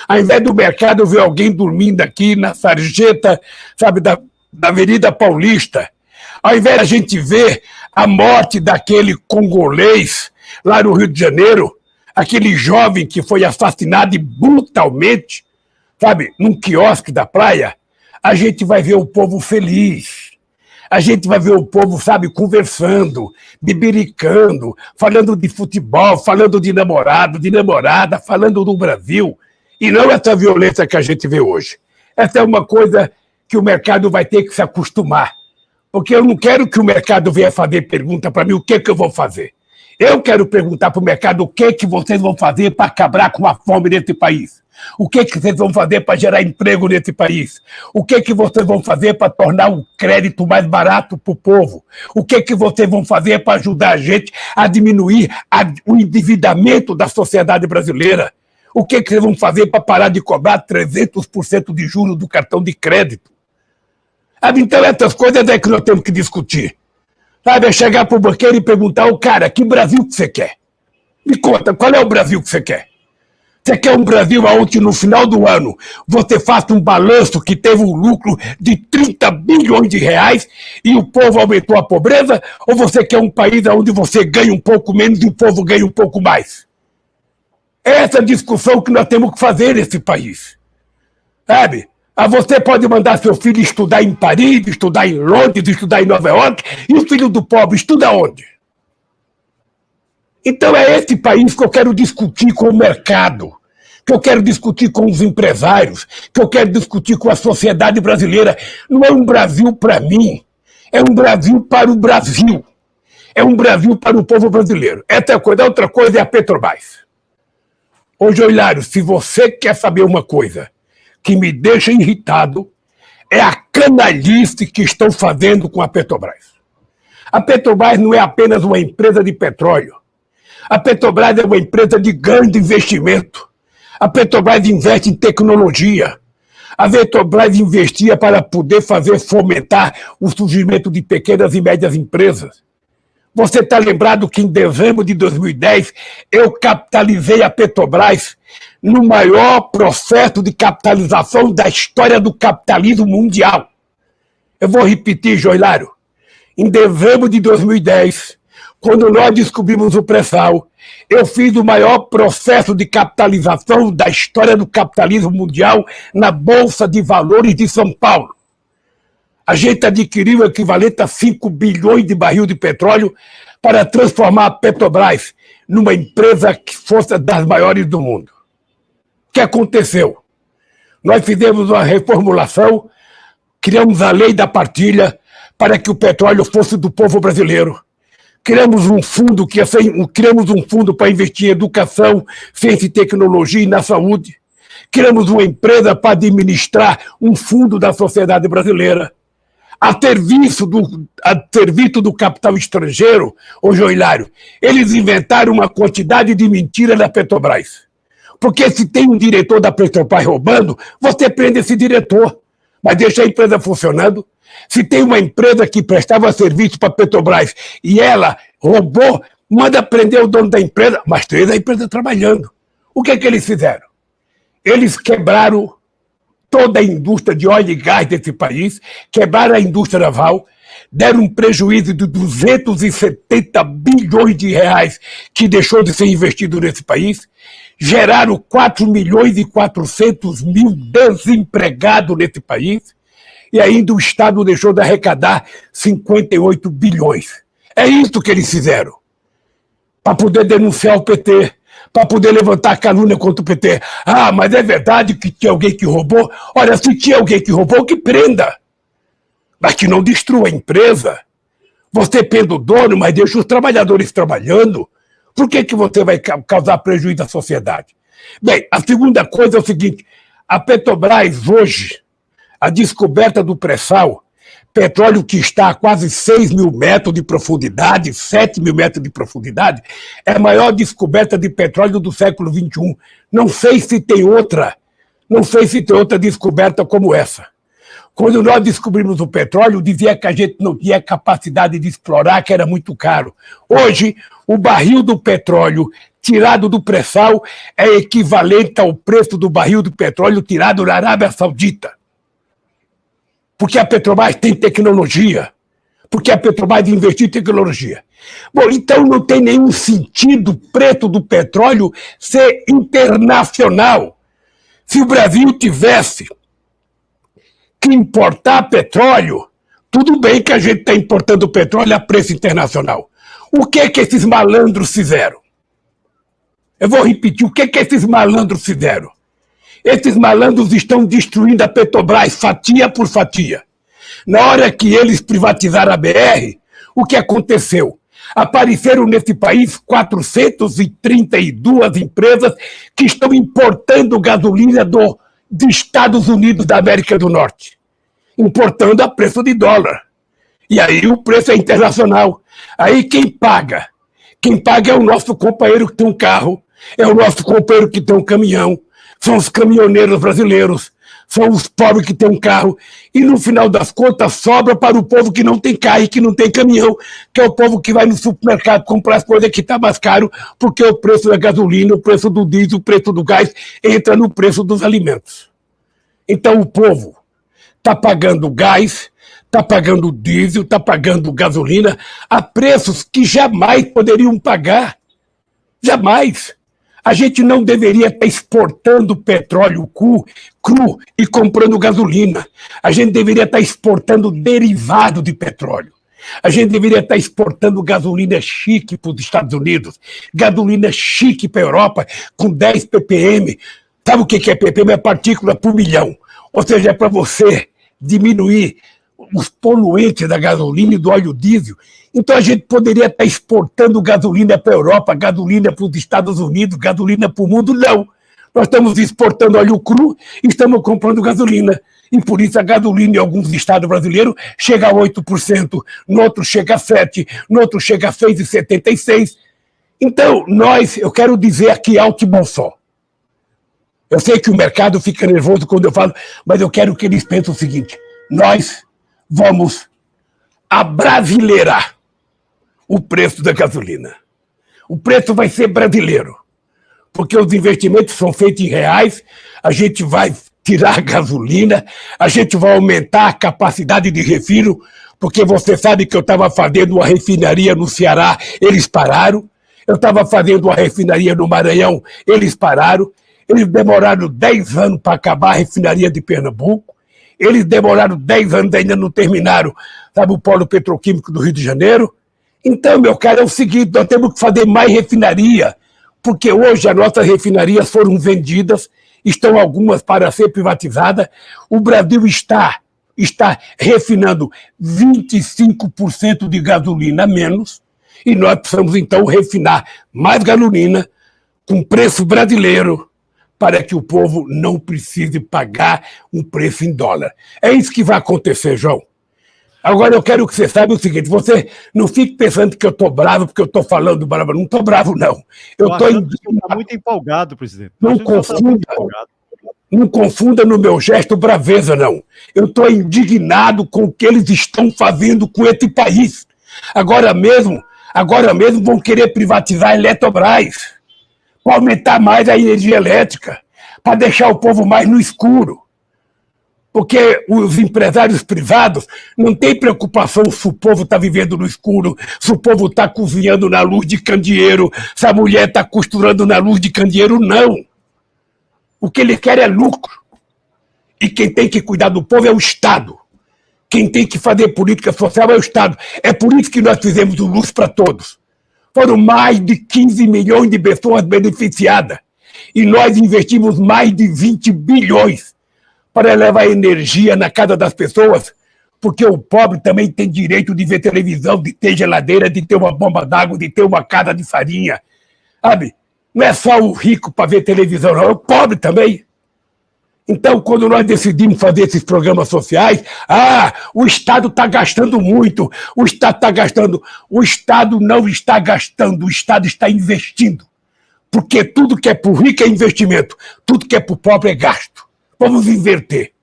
ao invés do mercado ver alguém dormindo aqui na sarjeta, sabe, da, da Avenida Paulista, ao invés da gente ver a morte daquele congolês lá no Rio de Janeiro, aquele jovem que foi assassinado brutalmente, sabe, num quiosque da praia, a gente vai ver o povo feliz a gente vai ver o povo, sabe, conversando, bibiricando, falando de futebol, falando de namorado, de namorada, falando do Brasil. E não essa violência que a gente vê hoje. Essa é uma coisa que o mercado vai ter que se acostumar. Porque eu não quero que o mercado venha fazer pergunta para mim o que, que eu vou fazer. Eu quero perguntar para o mercado o que, que vocês vão fazer para acabar com a fome nesse país. O que, que vocês vão fazer para gerar emprego nesse país? O que, que vocês vão fazer para tornar o crédito mais barato para o povo? O que, que vocês vão fazer para ajudar a gente a diminuir a, o endividamento da sociedade brasileira? O que, que vocês vão fazer para parar de cobrar 300% de juros do cartão de crédito? Sabe, então, essas coisas é que nós temos que discutir. Sabe, é chegar para o banqueiro e perguntar ao cara, que Brasil que você quer? Me conta, qual é o Brasil que você quer? Você quer um Brasil onde no final do ano você faça um balanço que teve um lucro de 30 bilhões de reais e o povo aumentou a pobreza? Ou você quer um país onde você ganha um pouco menos e o povo ganha um pouco mais? Essa é a discussão que nós temos que fazer nesse país. Sabe? Ah, você pode mandar seu filho estudar em Paris, estudar em Londres, estudar em Nova York, e o filho do pobre estuda onde? Então é esse país que eu quero discutir com o mercado, que eu quero discutir com os empresários, que eu quero discutir com a sociedade brasileira. Não é um Brasil para mim, é um Brasil para o Brasil. É um Brasil para o povo brasileiro. Essa é a coisa. A outra coisa é a Petrobras. Ô, Joilário, se você quer saber uma coisa que me deixa irritado, é a canalice que estão fazendo com a Petrobras. A Petrobras não é apenas uma empresa de petróleo. A Petrobras é uma empresa de grande investimento. A Petrobras investe em tecnologia. A Petrobras investia para poder fazer fomentar o surgimento de pequenas e médias empresas. Você está lembrado que em dezembro de 2010 eu capitalizei a Petrobras no maior processo de capitalização da história do capitalismo mundial. Eu vou repetir, Joilário. Em dezembro de 2010, quando nós descobrimos o pré-sal, eu fiz o maior processo de capitalização da história do capitalismo mundial na Bolsa de Valores de São Paulo. A gente adquiriu o equivalente a 5 bilhões de barril de petróleo para transformar a Petrobras numa empresa que fosse das maiores do mundo. O que aconteceu? Nós fizemos uma reformulação, criamos a lei da partilha para que o petróleo fosse do povo brasileiro criamos um fundo que criamos um fundo para investir em educação, ciência e tecnologia e na saúde. Criamos uma empresa para administrar um fundo da sociedade brasileira. A serviço do, a serviço do capital estrangeiro, ô Joilário, eles inventaram uma quantidade de mentiras na Petrobras. Porque se tem um diretor da Petrobras roubando, você prende esse diretor, mas deixa a empresa funcionando. Se tem uma empresa que prestava serviço para a Petrobras e ela roubou, manda prender o dono da empresa, mas três a empresa trabalhando. O que, é que eles fizeram? Eles quebraram toda a indústria de óleo e gás desse país, quebraram a indústria naval, deram um prejuízo de 270 bilhões de reais que deixou de ser investido nesse país, geraram 4 milhões e 400 mil desempregados nesse país, e ainda o Estado deixou de arrecadar 58 bilhões. É isso que eles fizeram. Para poder denunciar o PT, para poder levantar calúnia contra o PT. Ah, mas é verdade que tinha alguém que roubou? Olha, se tinha alguém que roubou, que prenda. Mas que não destrua a empresa. Você prende o dono, mas deixa os trabalhadores trabalhando. Por que, que você vai causar prejuízo à sociedade? Bem, a segunda coisa é o seguinte: a Petrobras hoje a descoberta do pré-sal, petróleo que está a quase 6 mil metros de profundidade, 7 mil metros de profundidade, é a maior descoberta de petróleo do século XXI. Não sei se tem outra, não sei se tem outra descoberta como essa. Quando nós descobrimos o petróleo, dizia que a gente não tinha capacidade de explorar, que era muito caro. Hoje, o barril do petróleo tirado do pré-sal é equivalente ao preço do barril do petróleo tirado na Arábia Saudita porque a Petrobras tem tecnologia, porque a Petrobras investiu em tecnologia. Bom, então não tem nenhum sentido o preço do petróleo ser internacional. Se o Brasil tivesse que importar petróleo, tudo bem que a gente está importando petróleo a preço internacional. O que é que esses malandros fizeram? Eu vou repetir, o que é que esses malandros fizeram? Esses malandros estão destruindo a Petrobras fatia por fatia. Na hora que eles privatizaram a BR, o que aconteceu? Apareceram nesse país 432 empresas que estão importando gasolina do, dos Estados Unidos da América do Norte, importando a preço de dólar. E aí o preço é internacional. Aí quem paga? Quem paga é o nosso companheiro que tem um carro, é o nosso companheiro que tem um caminhão, são os caminhoneiros brasileiros, são os pobres que têm um carro, e no final das contas sobra para o povo que não tem carro e que não tem caminhão, que é o povo que vai no supermercado comprar as coisas que está mais caro, porque o preço da gasolina, o preço do diesel, o preço do gás entra no preço dos alimentos. Então o povo está pagando gás, está pagando diesel, está pagando gasolina a preços que jamais poderiam pagar. Jamais. A gente não deveria estar exportando petróleo cru, cru e comprando gasolina. A gente deveria estar exportando derivado de petróleo. A gente deveria estar exportando gasolina chique para os Estados Unidos, gasolina chique para a Europa, com 10 ppm. Sabe o que é ppm? É partícula por milhão. Ou seja, é para você diminuir os poluentes da gasolina e do óleo diesel então a gente poderia estar exportando gasolina para a Europa, gasolina para os Estados Unidos, gasolina para o mundo. Não. Nós estamos exportando óleo cru e estamos comprando gasolina. E por isso a gasolina em alguns estados brasileiros chega a 8%, no outro chega a 7%, no outro chega a 6,76%. Então, nós, eu quero dizer aqui alto e bom só. Eu sei que o mercado fica nervoso quando eu falo, mas eu quero que eles pensem o seguinte: nós vamos abrasileirar o preço da gasolina. O preço vai ser brasileiro, porque os investimentos são feitos em reais, a gente vai tirar a gasolina, a gente vai aumentar a capacidade de refino, porque você sabe que eu estava fazendo uma refinaria no Ceará, eles pararam. Eu estava fazendo uma refinaria no Maranhão, eles pararam. Eles demoraram 10 anos para acabar a refinaria de Pernambuco. Eles demoraram 10 anos, ainda não terminaram, sabe, o polo petroquímico do Rio de Janeiro. Então, meu caro, é o seguinte, nós temos que fazer mais refinaria, porque hoje as nossas refinarias foram vendidas, estão algumas para ser privatizadas. O Brasil está, está refinando 25% de gasolina a menos, e nós precisamos, então, refinar mais gasolina com preço brasileiro, para que o povo não precise pagar um preço em dólar. É isso que vai acontecer, João. Agora eu quero que você saiba o seguinte: você não fique pensando que eu estou bravo porque eu estou falando bravo. Não estou bravo, não. Eu estou tá muito empolgado, presidente. Não tá confunda, não confunda no meu gesto braveza, não. Eu estou indignado com o que eles estão fazendo com esse país. Agora mesmo, agora mesmo vão querer privatizar a Eletrobras para aumentar mais a energia elétrica, para deixar o povo mais no escuro porque os empresários privados não têm preocupação se o povo está vivendo no escuro, se o povo está cozinhando na luz de candeeiro, se a mulher está costurando na luz de candeeiro, não. O que ele quer é lucro. E quem tem que cuidar do povo é o Estado. Quem tem que fazer política social é o Estado. É por isso que nós fizemos o Luz para Todos. Foram mais de 15 milhões de pessoas beneficiadas. E nós investimos mais de 20 bilhões para levar energia na casa das pessoas, porque o pobre também tem direito de ver televisão, de ter geladeira, de ter uma bomba d'água, de ter uma casa de farinha. Sabe? Não é só o rico para ver televisão, não, é o pobre também. Então, quando nós decidimos fazer esses programas sociais, ah, o Estado está gastando muito, o Estado está gastando. O Estado não está gastando, o Estado está investindo. Porque tudo que é para o rico é investimento, tudo que é para o pobre é gasto. Vamos inverter.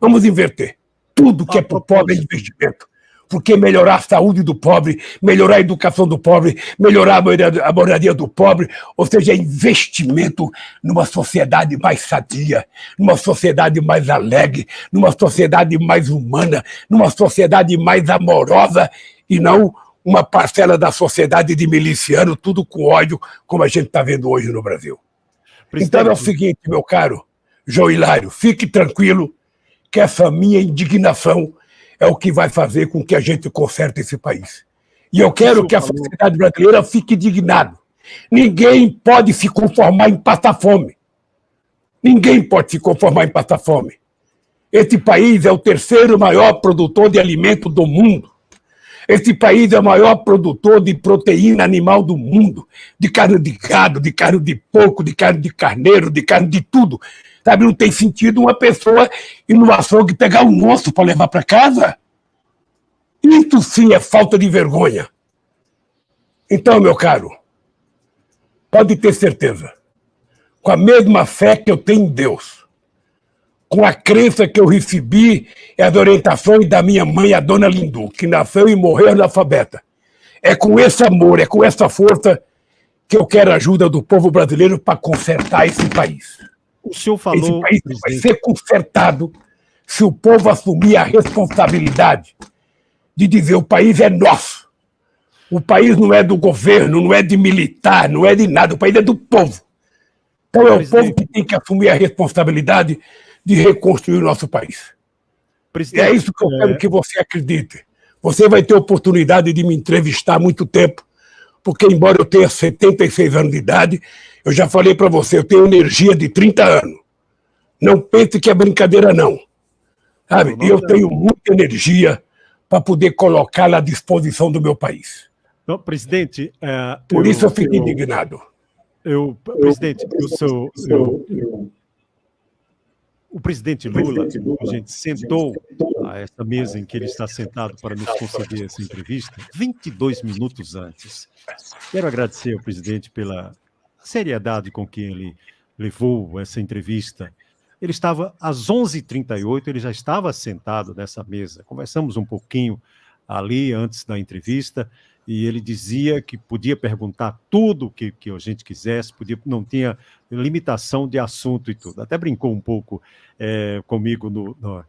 Vamos inverter. Tudo que é para o pobre é investimento. Porque melhorar a saúde do pobre, melhorar a educação do pobre, melhorar a moradia do pobre, ou seja, investimento numa sociedade mais sadia, numa sociedade mais alegre, numa sociedade mais humana, numa sociedade mais amorosa e não uma parcela da sociedade de miliciano, tudo com ódio, como a gente está vendo hoje no Brasil. Então é o seguinte, meu caro, João Hilário, fique tranquilo que essa minha indignação é o que vai fazer com que a gente conserte esse país. E eu quero que a sociedade brasileira fique indignada. Ninguém pode se conformar em passar fome. Ninguém pode se conformar em passar fome. Esse país é o terceiro maior produtor de alimento do mundo. Esse país é o maior produtor de proteína animal do mundo, de carne de gado, de carne de porco, de carne de carneiro, de carne de tudo. Sabe, não tem sentido uma pessoa ir no açougue pegar um osso para levar para casa. Isso sim é falta de vergonha. Então, meu caro, pode ter certeza, com a mesma fé que eu tenho em Deus, com a crença que eu recebi e as orientações da minha mãe, a dona Lindu, que nasceu e morreu analfabeta. É com esse amor, é com essa força que eu quero a ajuda do povo brasileiro para consertar esse país. O senhor falou. Esse país vai ser consertado se o povo assumir a responsabilidade de dizer o país é nosso. O país não é do governo, não é de militar, não é de nada, o país é do povo. Então é o povo que tem que assumir a responsabilidade de reconstruir o nosso país. Presidente, é isso que eu quero é... que você acredite. Você vai ter oportunidade de me entrevistar há muito tempo, porque embora eu tenha 76 anos de idade, eu já falei para você, eu tenho energia de 30 anos. Não pense que é brincadeira, não. Sabe? E eu tenho muita energia para poder colocá-la à disposição do meu país. Não, presidente... É, Por eu, isso eu fico eu, indignado. Eu, presidente, eu, sou... Eu, o presidente Lula, a gente sentou a essa mesa em que ele está sentado para nos conceder essa entrevista 22 minutos antes. Quero agradecer ao presidente pela seriedade com que ele levou essa entrevista. Ele estava às 11h38, ele já estava sentado nessa mesa. Conversamos um pouquinho ali antes da entrevista e ele dizia que podia perguntar tudo que, que a gente quisesse, podia, não tinha limitação de assunto e tudo. Até brincou um pouco é, comigo no, no,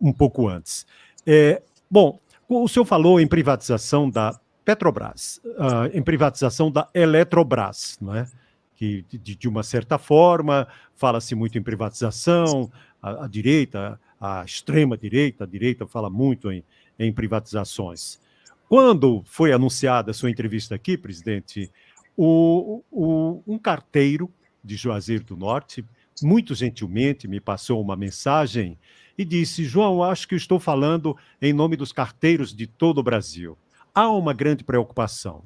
um pouco antes. É, bom, o senhor falou em privatização da Petrobras, uh, em privatização da Eletrobras, não é? Que, de, de uma certa forma, fala-se muito em privatização, a, a direita, a extrema-direita, a direita fala muito em, em privatizações. Quando foi anunciada a sua entrevista aqui, presidente, o, o, um carteiro de Juazeiro do Norte, muito gentilmente, me passou uma mensagem e disse: João, acho que estou falando em nome dos carteiros de todo o Brasil. Há uma grande preocupação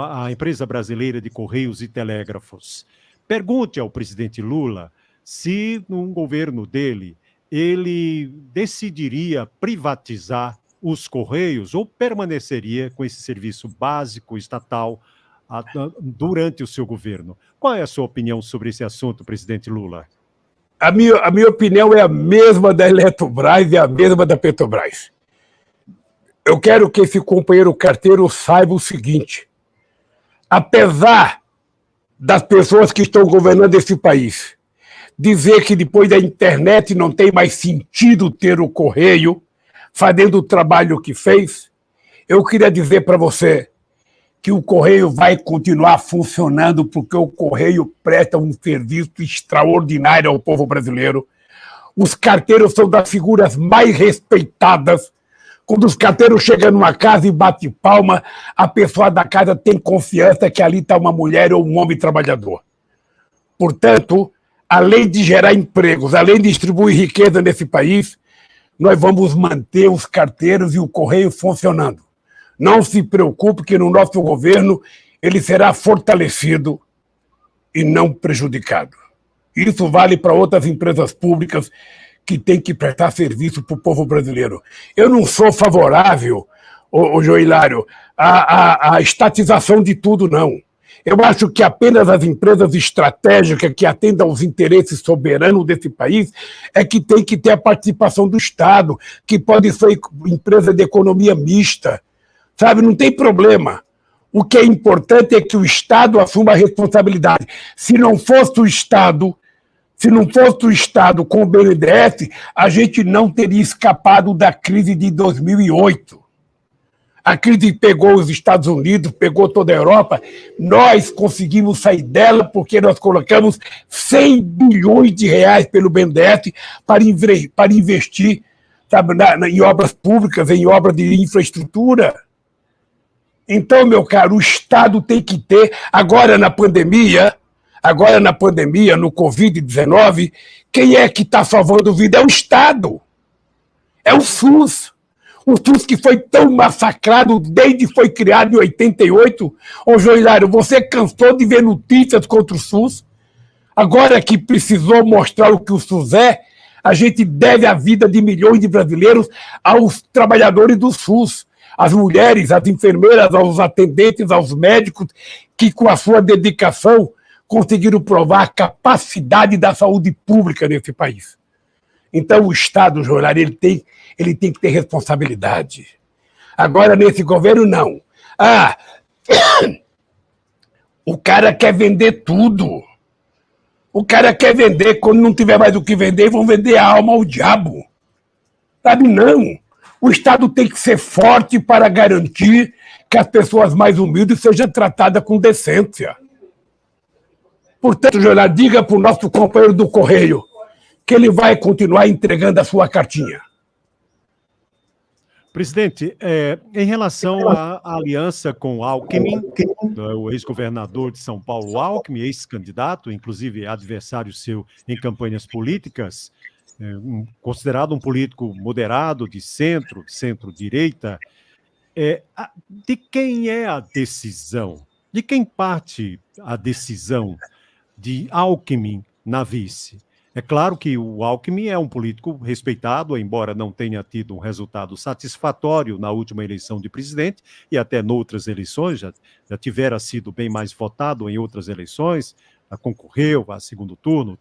a empresa brasileira de Correios e Telégrafos. Pergunte ao presidente Lula se, num governo dele, ele decidiria privatizar os Correios ou permaneceria com esse serviço básico estatal durante o seu governo. Qual é a sua opinião sobre esse assunto, presidente Lula? A minha, a minha opinião é a mesma da Eletrobras e a mesma da Petrobras. Eu quero que esse companheiro carteiro saiba o seguinte: apesar das pessoas que estão governando esse país dizer que depois da internet não tem mais sentido ter o correio fazendo o trabalho que fez, eu queria dizer para você que o correio vai continuar funcionando porque o correio presta um serviço extraordinário ao povo brasileiro. Os carteiros são das figuras mais respeitadas quando os carteiros chegam numa casa e bate palma, a pessoa da casa tem confiança que ali está uma mulher ou um homem trabalhador. Portanto, além de gerar empregos, além de distribuir riqueza nesse país, nós vamos manter os carteiros e o correio funcionando. Não se preocupe que no nosso governo ele será fortalecido e não prejudicado. Isso vale para outras empresas públicas que tem que prestar serviço para o povo brasileiro. Eu não sou favorável, o, o Joilário, à, à, à estatização de tudo, não. Eu acho que apenas as empresas estratégicas que atendam aos interesses soberanos desse país é que tem que ter a participação do Estado, que pode ser empresa de economia mista. Sabe, não tem problema. O que é importante é que o Estado assuma a responsabilidade. Se não fosse o Estado se não fosse o Estado com o BNDES, a gente não teria escapado da crise de 2008. A crise pegou os Estados Unidos, pegou toda a Europa. Nós conseguimos sair dela porque nós colocamos 100 bilhões de reais pelo BNDES para, para investir sabe, na, na, em obras públicas, em obras de infraestrutura. Então, meu caro, o Estado tem que ter, agora na pandemia, Agora, na pandemia, no Covid-19, quem é que está salvando vida? É o Estado. É o SUS. O SUS que foi tão massacrado desde que foi criado em 88. Ô, Joilário, você cansou de ver notícias contra o SUS? Agora que precisou mostrar o que o SUS é, a gente deve a vida de milhões de brasileiros aos trabalhadores do SUS, às mulheres, às enfermeiras, aos atendentes, aos médicos, que com a sua dedicação conseguiram provar a capacidade da saúde pública nesse país. Então, o Estado, Joilário, ele tem ele tem que ter responsabilidade. Agora, nesse governo, não. Ah, o cara quer vender tudo. O cara quer vender, quando não tiver mais o que vender, vão vender a alma ao diabo. Sabe, não. O Estado tem que ser forte para garantir que as pessoas mais humildes sejam tratadas com decência. Portanto, Jornal, diga para o nosso companheiro do Correio que ele vai continuar entregando a sua cartinha. Presidente, é, em relação à aliança com Alckmin, né, o ex-governador de São Paulo, Alckmin, ex-candidato, inclusive adversário seu em campanhas políticas, é, um, considerado um político moderado, de centro, centro-direita, é, de quem é a decisão? De quem parte a decisão de Alckmin na vice? É claro que o Alckmin é um político respeitado, embora não tenha tido um resultado satisfatório na última eleição de presidente e até noutras eleições, já, já tivera sido bem mais votado em outras eleições, concorreu a segundo turno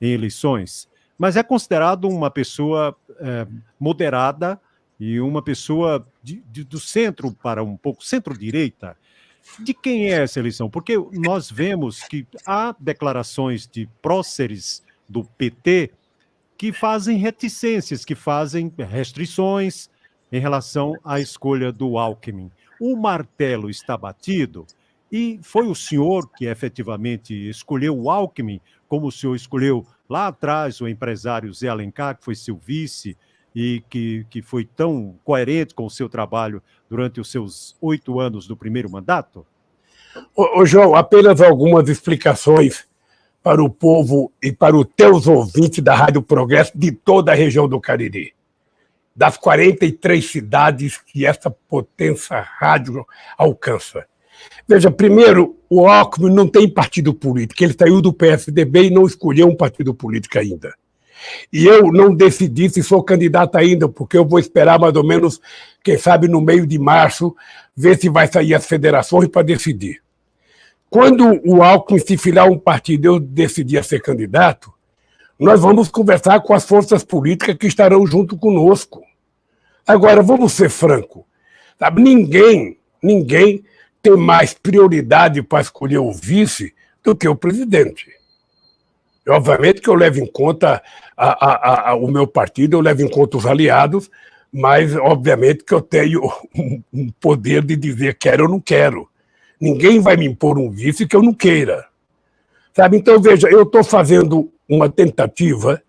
em eleições, mas é considerado uma pessoa é, moderada e uma pessoa de, de, do centro para um pouco centro-direita. De quem é essa eleição? Porque nós vemos que há declarações de próceres do PT que fazem reticências, que fazem restrições em relação à escolha do Alckmin. O martelo está batido e foi o senhor que efetivamente escolheu o Alckmin, como o senhor escolheu lá atrás o empresário Zé Alencar, que foi seu vice e que, que foi tão coerente com o seu trabalho durante os seus oito anos do primeiro mandato? Ô, ô João, apenas algumas explicações para o povo e para os teus ouvintes da Rádio Progresso de toda a região do Cariri. Das 43 cidades que essa potência rádio alcança. Veja, primeiro, o Alckmin não tem partido político. Ele saiu do PSDB e não escolheu um partido político ainda. E eu não decidi se sou candidato ainda, porque eu vou esperar mais ou menos, quem sabe, no meio de março, ver se vai sair as federações para decidir. Quando o Alckmin se filiar a um partido eu decidir ser candidato, nós vamos conversar com as forças políticas que estarão junto conosco. Agora, vamos ser franco, sabe? Ninguém, ninguém tem mais prioridade para escolher o vice do que o presidente. Obviamente que eu levo em conta a, a, a, o meu partido, eu levo em conta os aliados, mas obviamente que eu tenho um, um poder de dizer quero ou não quero. Ninguém vai me impor um vice que eu não queira. Sabe? Então, veja, eu estou fazendo uma tentativa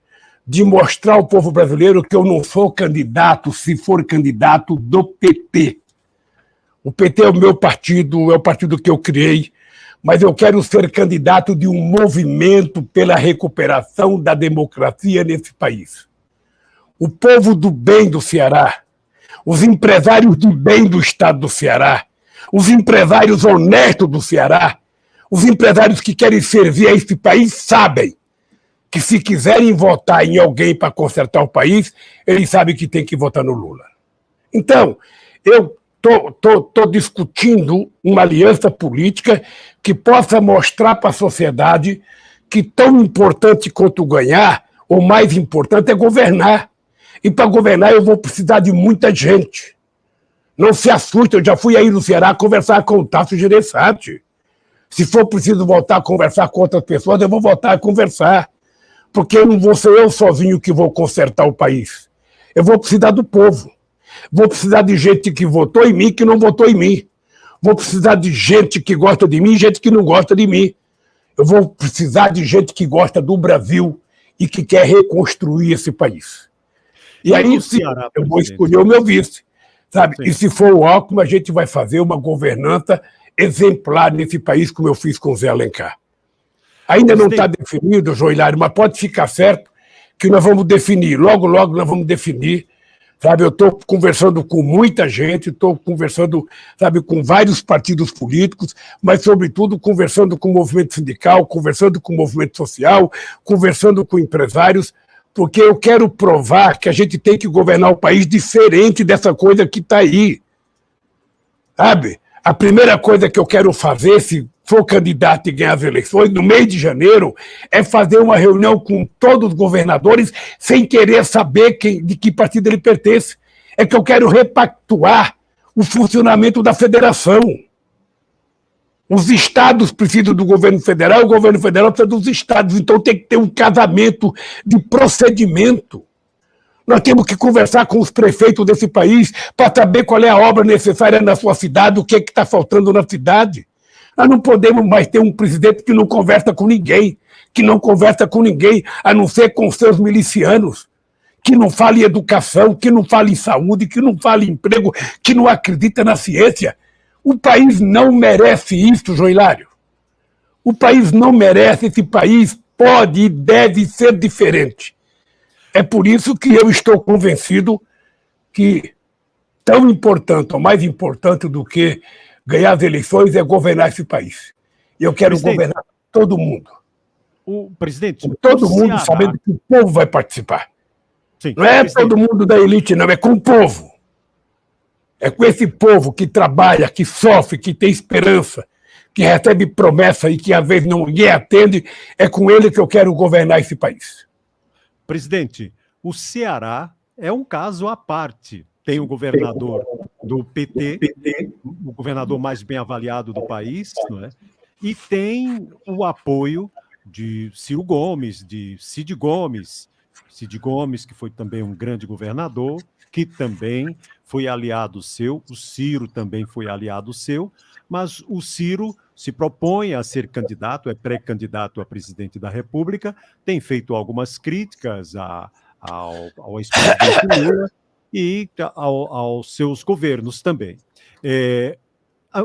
de mostrar ao povo brasileiro que eu não sou candidato, se for candidato, do PT. O PT é o meu partido, é o partido que eu criei, mas eu quero ser candidato de um movimento pela recuperação da democracia nesse país. O povo do bem do Ceará, os empresários do bem do estado do Ceará, os empresários honestos do Ceará, os empresários que querem servir a esse país, sabem que se quiserem votar em alguém para consertar o país, eles sabem que tem que votar no Lula. Então, eu estou discutindo uma aliança política que possa mostrar para a sociedade que tão importante quanto ganhar, ou mais importante, é governar. E para governar eu vou precisar de muita gente. Não se assuste, eu já fui aí no Ceará conversar com o Tasso Gereissati. Se for preciso voltar a conversar com outras pessoas, eu vou voltar a conversar. Porque eu não vou ser eu sozinho que vou consertar o país. Eu vou precisar do povo. Vou precisar de gente que votou em mim que não votou em mim. Vou precisar de gente que gosta de mim e gente que não gosta de mim. Eu vou precisar de gente que gosta do Brasil e que quer reconstruir esse país. E aí sim, eu vou escolher o meu vice. Sabe? E se for o Alckmin, a gente vai fazer uma governança exemplar nesse país, como eu fiz com o Zé Alencar. Ainda não está definido, Joilário, mas pode ficar certo que nós vamos definir, logo, logo nós vamos definir Sabe, eu estou conversando com muita gente, estou conversando, sabe, com vários partidos políticos, mas, sobretudo, conversando com o movimento sindical, conversando com o movimento social, conversando com empresários, porque eu quero provar que a gente tem que governar o país diferente dessa coisa que está aí. Sabe? A primeira coisa que eu quero fazer, se for candidato e ganhar as eleições, no mês de janeiro, é fazer uma reunião com todos os governadores sem querer saber quem, de que partido ele pertence. É que eu quero repactuar o funcionamento da federação. Os estados precisam do governo federal, o governo federal precisa dos estados. Então tem que ter um casamento de procedimento. Nós temos que conversar com os prefeitos desse país para saber qual é a obra necessária na sua cidade, o que é está faltando na cidade. Nós não podemos mais ter um presidente que não conversa com ninguém, que não conversa com ninguém, a não ser com seus milicianos, que não fala em educação, que não fala em saúde, que não fala em emprego, que não acredita na ciência. O país não merece isso, Joilário. O país não merece, esse país pode e deve ser diferente. É por isso que eu estou convencido que tão importante, ou mais importante do que ganhar as eleições é governar esse país. E eu quero presidente, governar todo mundo. O presidente. todo mundo Ceará... sabendo que o povo vai participar. Sim, não é presidente. todo mundo da elite, não, é com o povo. É com esse povo que trabalha, que sofre, que tem esperança, que recebe promessa e que às vezes não ninguém atende, é com ele que eu quero governar esse país. Presidente, o Ceará é um caso à parte tem o governador do PT, o governador mais bem avaliado do país, não é? e tem o apoio de Ciro Gomes, de Cid Gomes, Cid Gomes, que foi também um grande governador, que também foi aliado seu, o Ciro também foi aliado seu, mas o Ciro se propõe a ser candidato, é pré-candidato a presidente da República, tem feito algumas críticas a, ao, ao ex-presidente Lula, e ao, aos seus governos também. É,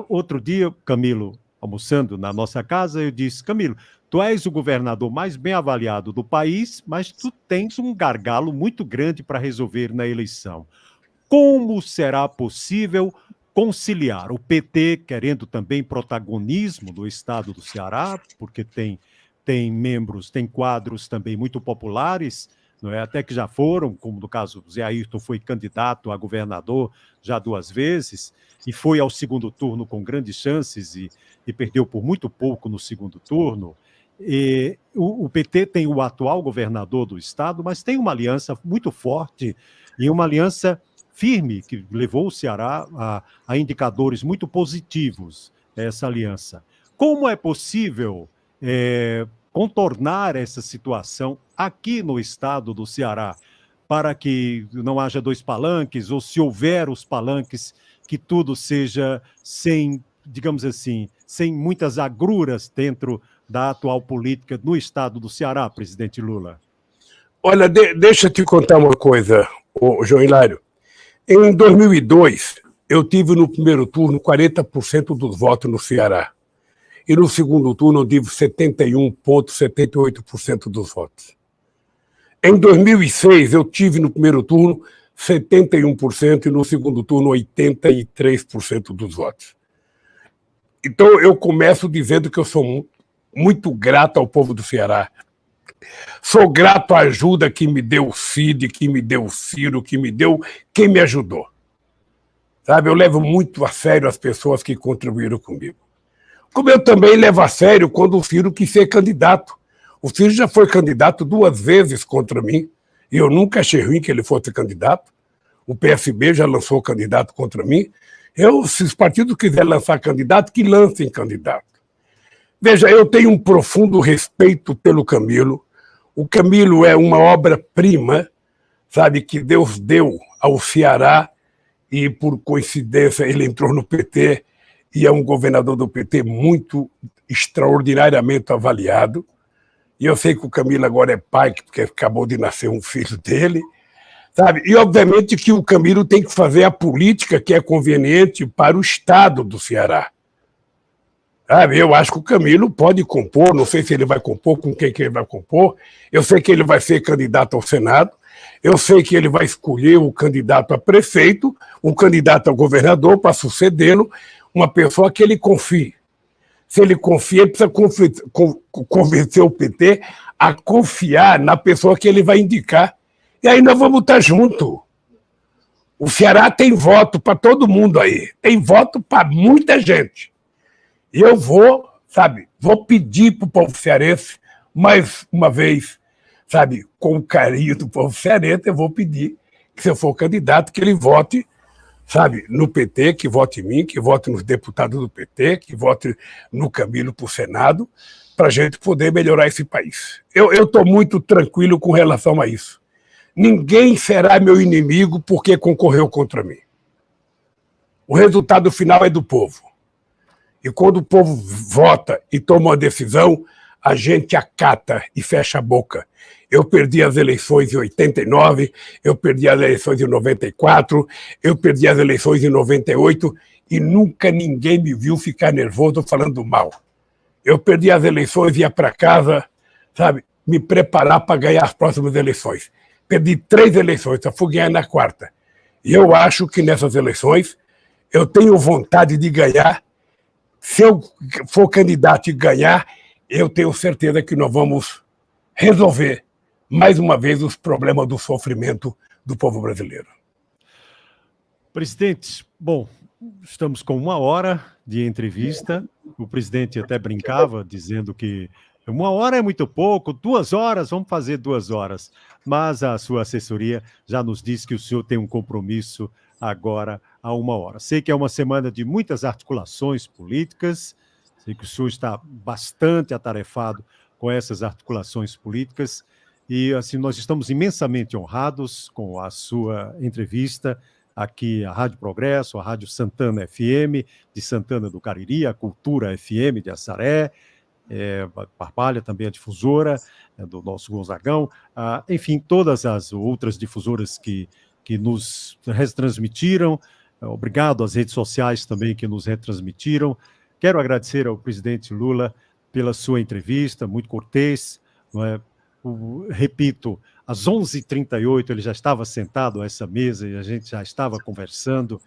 outro dia, Camilo, almoçando na nossa casa, eu disse, Camilo, tu és o governador mais bem avaliado do país, mas tu tens um gargalo muito grande para resolver na eleição. Como será possível conciliar o PT querendo também protagonismo do estado do Ceará, porque tem, tem membros, tem quadros também muito populares, não é? até que já foram, como no caso Zé Ayrton, foi candidato a governador já duas vezes, e foi ao segundo turno com grandes chances e, e perdeu por muito pouco no segundo turno. E, o, o, PT tem o atual governador do estado, mas tem uma aliança muito forte e uma aliança firme que levou o Ceará a, a indicadores muito positivos, essa aliança. Como é possível é, contornar essa situação aqui no estado do Ceará, para que não haja dois palanques, ou se houver os palanques, que tudo seja sem, digamos assim, sem muitas agruras dentro da atual política no estado do Ceará, presidente Lula? Olha, de, deixa eu te contar uma coisa, João Hilário. Em 2002, eu tive no primeiro turno 40% dos votos no Ceará e no segundo turno eu tive 71,78% dos votos. Em 2006, eu tive no primeiro turno 71% e no segundo turno 83% dos votos. Então, eu começo dizendo que eu sou muito grato ao povo do Ceará. Sou grato à ajuda que me deu o Cid, que me deu o Ciro, que me deu quem me ajudou. Sabe, eu levo muito a sério as pessoas que contribuíram comigo. Como eu também levo a sério quando o Ciro quis ser candidato. O Ciro já foi candidato duas vezes contra mim, e eu nunca achei ruim que ele fosse candidato. O PSB já lançou candidato contra mim. Eu, se os partidos quiserem lançar candidato, que lancem candidato. Veja, eu tenho um profundo respeito pelo Camilo. O Camilo é uma obra-prima, sabe, que Deus deu ao Ceará e, por coincidência, ele entrou no PT e é um governador do PT muito extraordinariamente avaliado. E eu sei que o Camilo agora é pai, porque acabou de nascer um filho dele, sabe? E obviamente que o Camilo tem que fazer a política que é conveniente para o Estado do Ceará. Sabe? Eu acho que o Camilo pode compor, não sei se ele vai compor, com quem que ele vai compor. Eu sei que ele vai ser candidato ao Senado, Eu sei que ele vai escolher o candidato a prefeito, um candidato a governador para sucedê-lo, uma pessoa que ele confie. Se ele confia, ele precisa convencer o PT a confiar na pessoa que ele vai indicar. E aí nós vamos estar juntos. O Ceará tem voto para todo mundo aí, tem voto para muita gente. E eu vou, sabe, vou pedir para o povo cearense, mais uma vez, sabe, com o carinho do povo cearense, eu vou pedir que, se eu for candidato, que ele vote, sabe, no PT, que vote em mim, que vote nos deputados do PT, que vote no Camilo para o Senado, para a gente poder melhorar esse país. Eu estou muito tranquilo com relação a isso. Ninguém será meu inimigo porque concorreu contra mim. O resultado final é do povo. E quando o povo vota e toma uma decisão, a gente acata e fecha a boca. Eu perdi as eleições em 89, eu perdi as eleições em 94, eu perdi as eleições em 98 e nunca ninguém me viu ficar nervoso falando mal. Eu perdi as eleições, ia para casa, sabe, me preparar para ganhar as próximas eleições perdi três eleições, só fui ganhar na quarta. E eu acho que nessas eleições eu tenho vontade de ganhar. Se eu for candidato e ganhar, eu tenho certeza que nós vamos resolver mais uma vez os problemas do sofrimento do povo brasileiro. Presidente, bom, estamos com uma hora de entrevista. O presidente até brincava dizendo que uma hora é muito pouco, duas horas, vamos fazer duas horas. Mas a sua assessoria já nos disse que o senhor tem um compromisso agora a uma hora. Sei que é uma semana de muitas articulações políticas, sei que o senhor está bastante atarefado com essas articulações políticas e assim nós estamos imensamente honrados com a sua entrevista aqui a Rádio Progresso, a Rádio Santana FM de Santana do Cariri, a Cultura FM de Assaré, é, Parpalha, também a difusora é, do nosso Gonzagão, ah, enfim, todas as outras difusoras que, que nos retransmitiram, obrigado às redes sociais também que nos retransmitiram. Quero agradecer ao presidente Lula pela sua entrevista, muito cortês, é? O, repito, às 11h38 ele já estava sentado a essa mesa e a gente já estava conversando,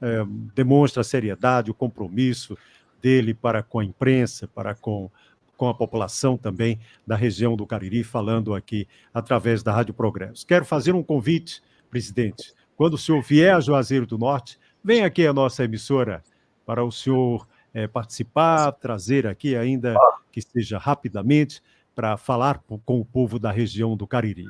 é, demonstra a seriedade, o compromisso dele para com a imprensa, para com com a população também da região do Cariri, falando aqui através da Rádio Progresso. Quero fazer um convite, presidente. Quando o senhor vier a Juazeiro do Norte, vem aqui a nossa emissora para o senhor é, participar, trazer aqui, ainda que seja rapidamente, para falar com o povo da região do Cariri.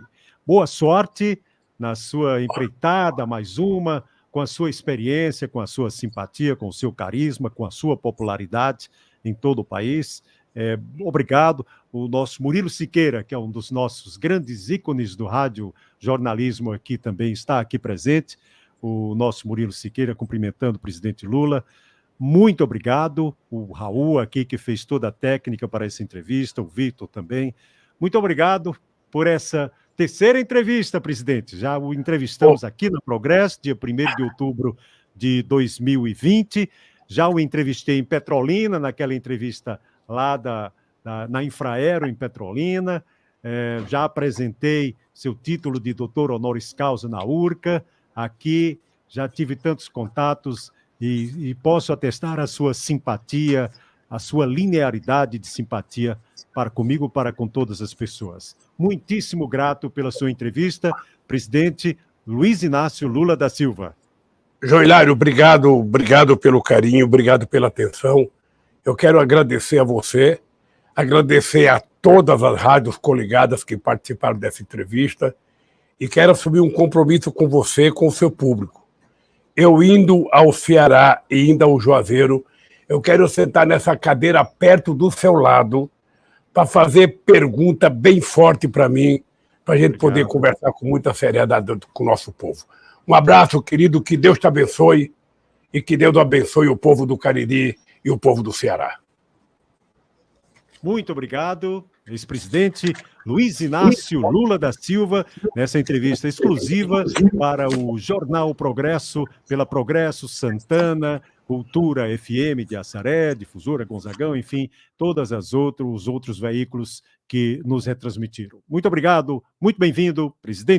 Boa sorte na sua empreitada, mais uma, com a sua experiência, com a sua simpatia, com o seu carisma, com a sua popularidade em todo o país. É, obrigado. O nosso Murilo Siqueira, que é um dos nossos grandes ícones do rádio jornalismo aqui também está aqui presente. O nosso Murilo Siqueira cumprimentando o presidente Lula. Muito obrigado. O Raul aqui que fez toda a técnica para essa entrevista, o Vitor também. Muito obrigado por essa terceira entrevista, presidente. Já o entrevistamos aqui no Progresso, dia 1 de outubro de 2020. Já o entrevistei em Petrolina, naquela entrevista lá da, da, na Infraero, em Petrolina. É, já apresentei seu título de doutor honoris causa na URCA. Aqui já tive tantos contatos e, e posso atestar a sua simpatia, a sua linearidade de simpatia para comigo, para com todas as pessoas. Muitíssimo grato pela sua entrevista, presidente Luiz Inácio Lula da Silva. Joilário, obrigado, obrigado pelo carinho, obrigado pela atenção. Eu quero agradecer a você, agradecer a todas as rádios coligadas que participaram dessa entrevista e quero assumir um compromisso com você, com o seu público. Eu indo ao Ceará e indo ao Juazeiro, eu quero sentar nessa cadeira perto do seu lado para fazer pergunta bem forte para mim, para a gente poder conversar com muita seriedade com o nosso povo. Um abraço, querido, que Deus te abençoe e que Deus abençoe o povo do Cariri e o povo do Ceará. Muito obrigado, ex-presidente Luiz Inácio Lula da Silva, nessa entrevista exclusiva para o Jornal Progresso, pela Progresso Santana, Cultura FM de Assaré, Difusora Gonzagão, enfim, todas as outros, os outros veículos que nos retransmitiram. Muito obrigado, muito bem-vindo, presidente.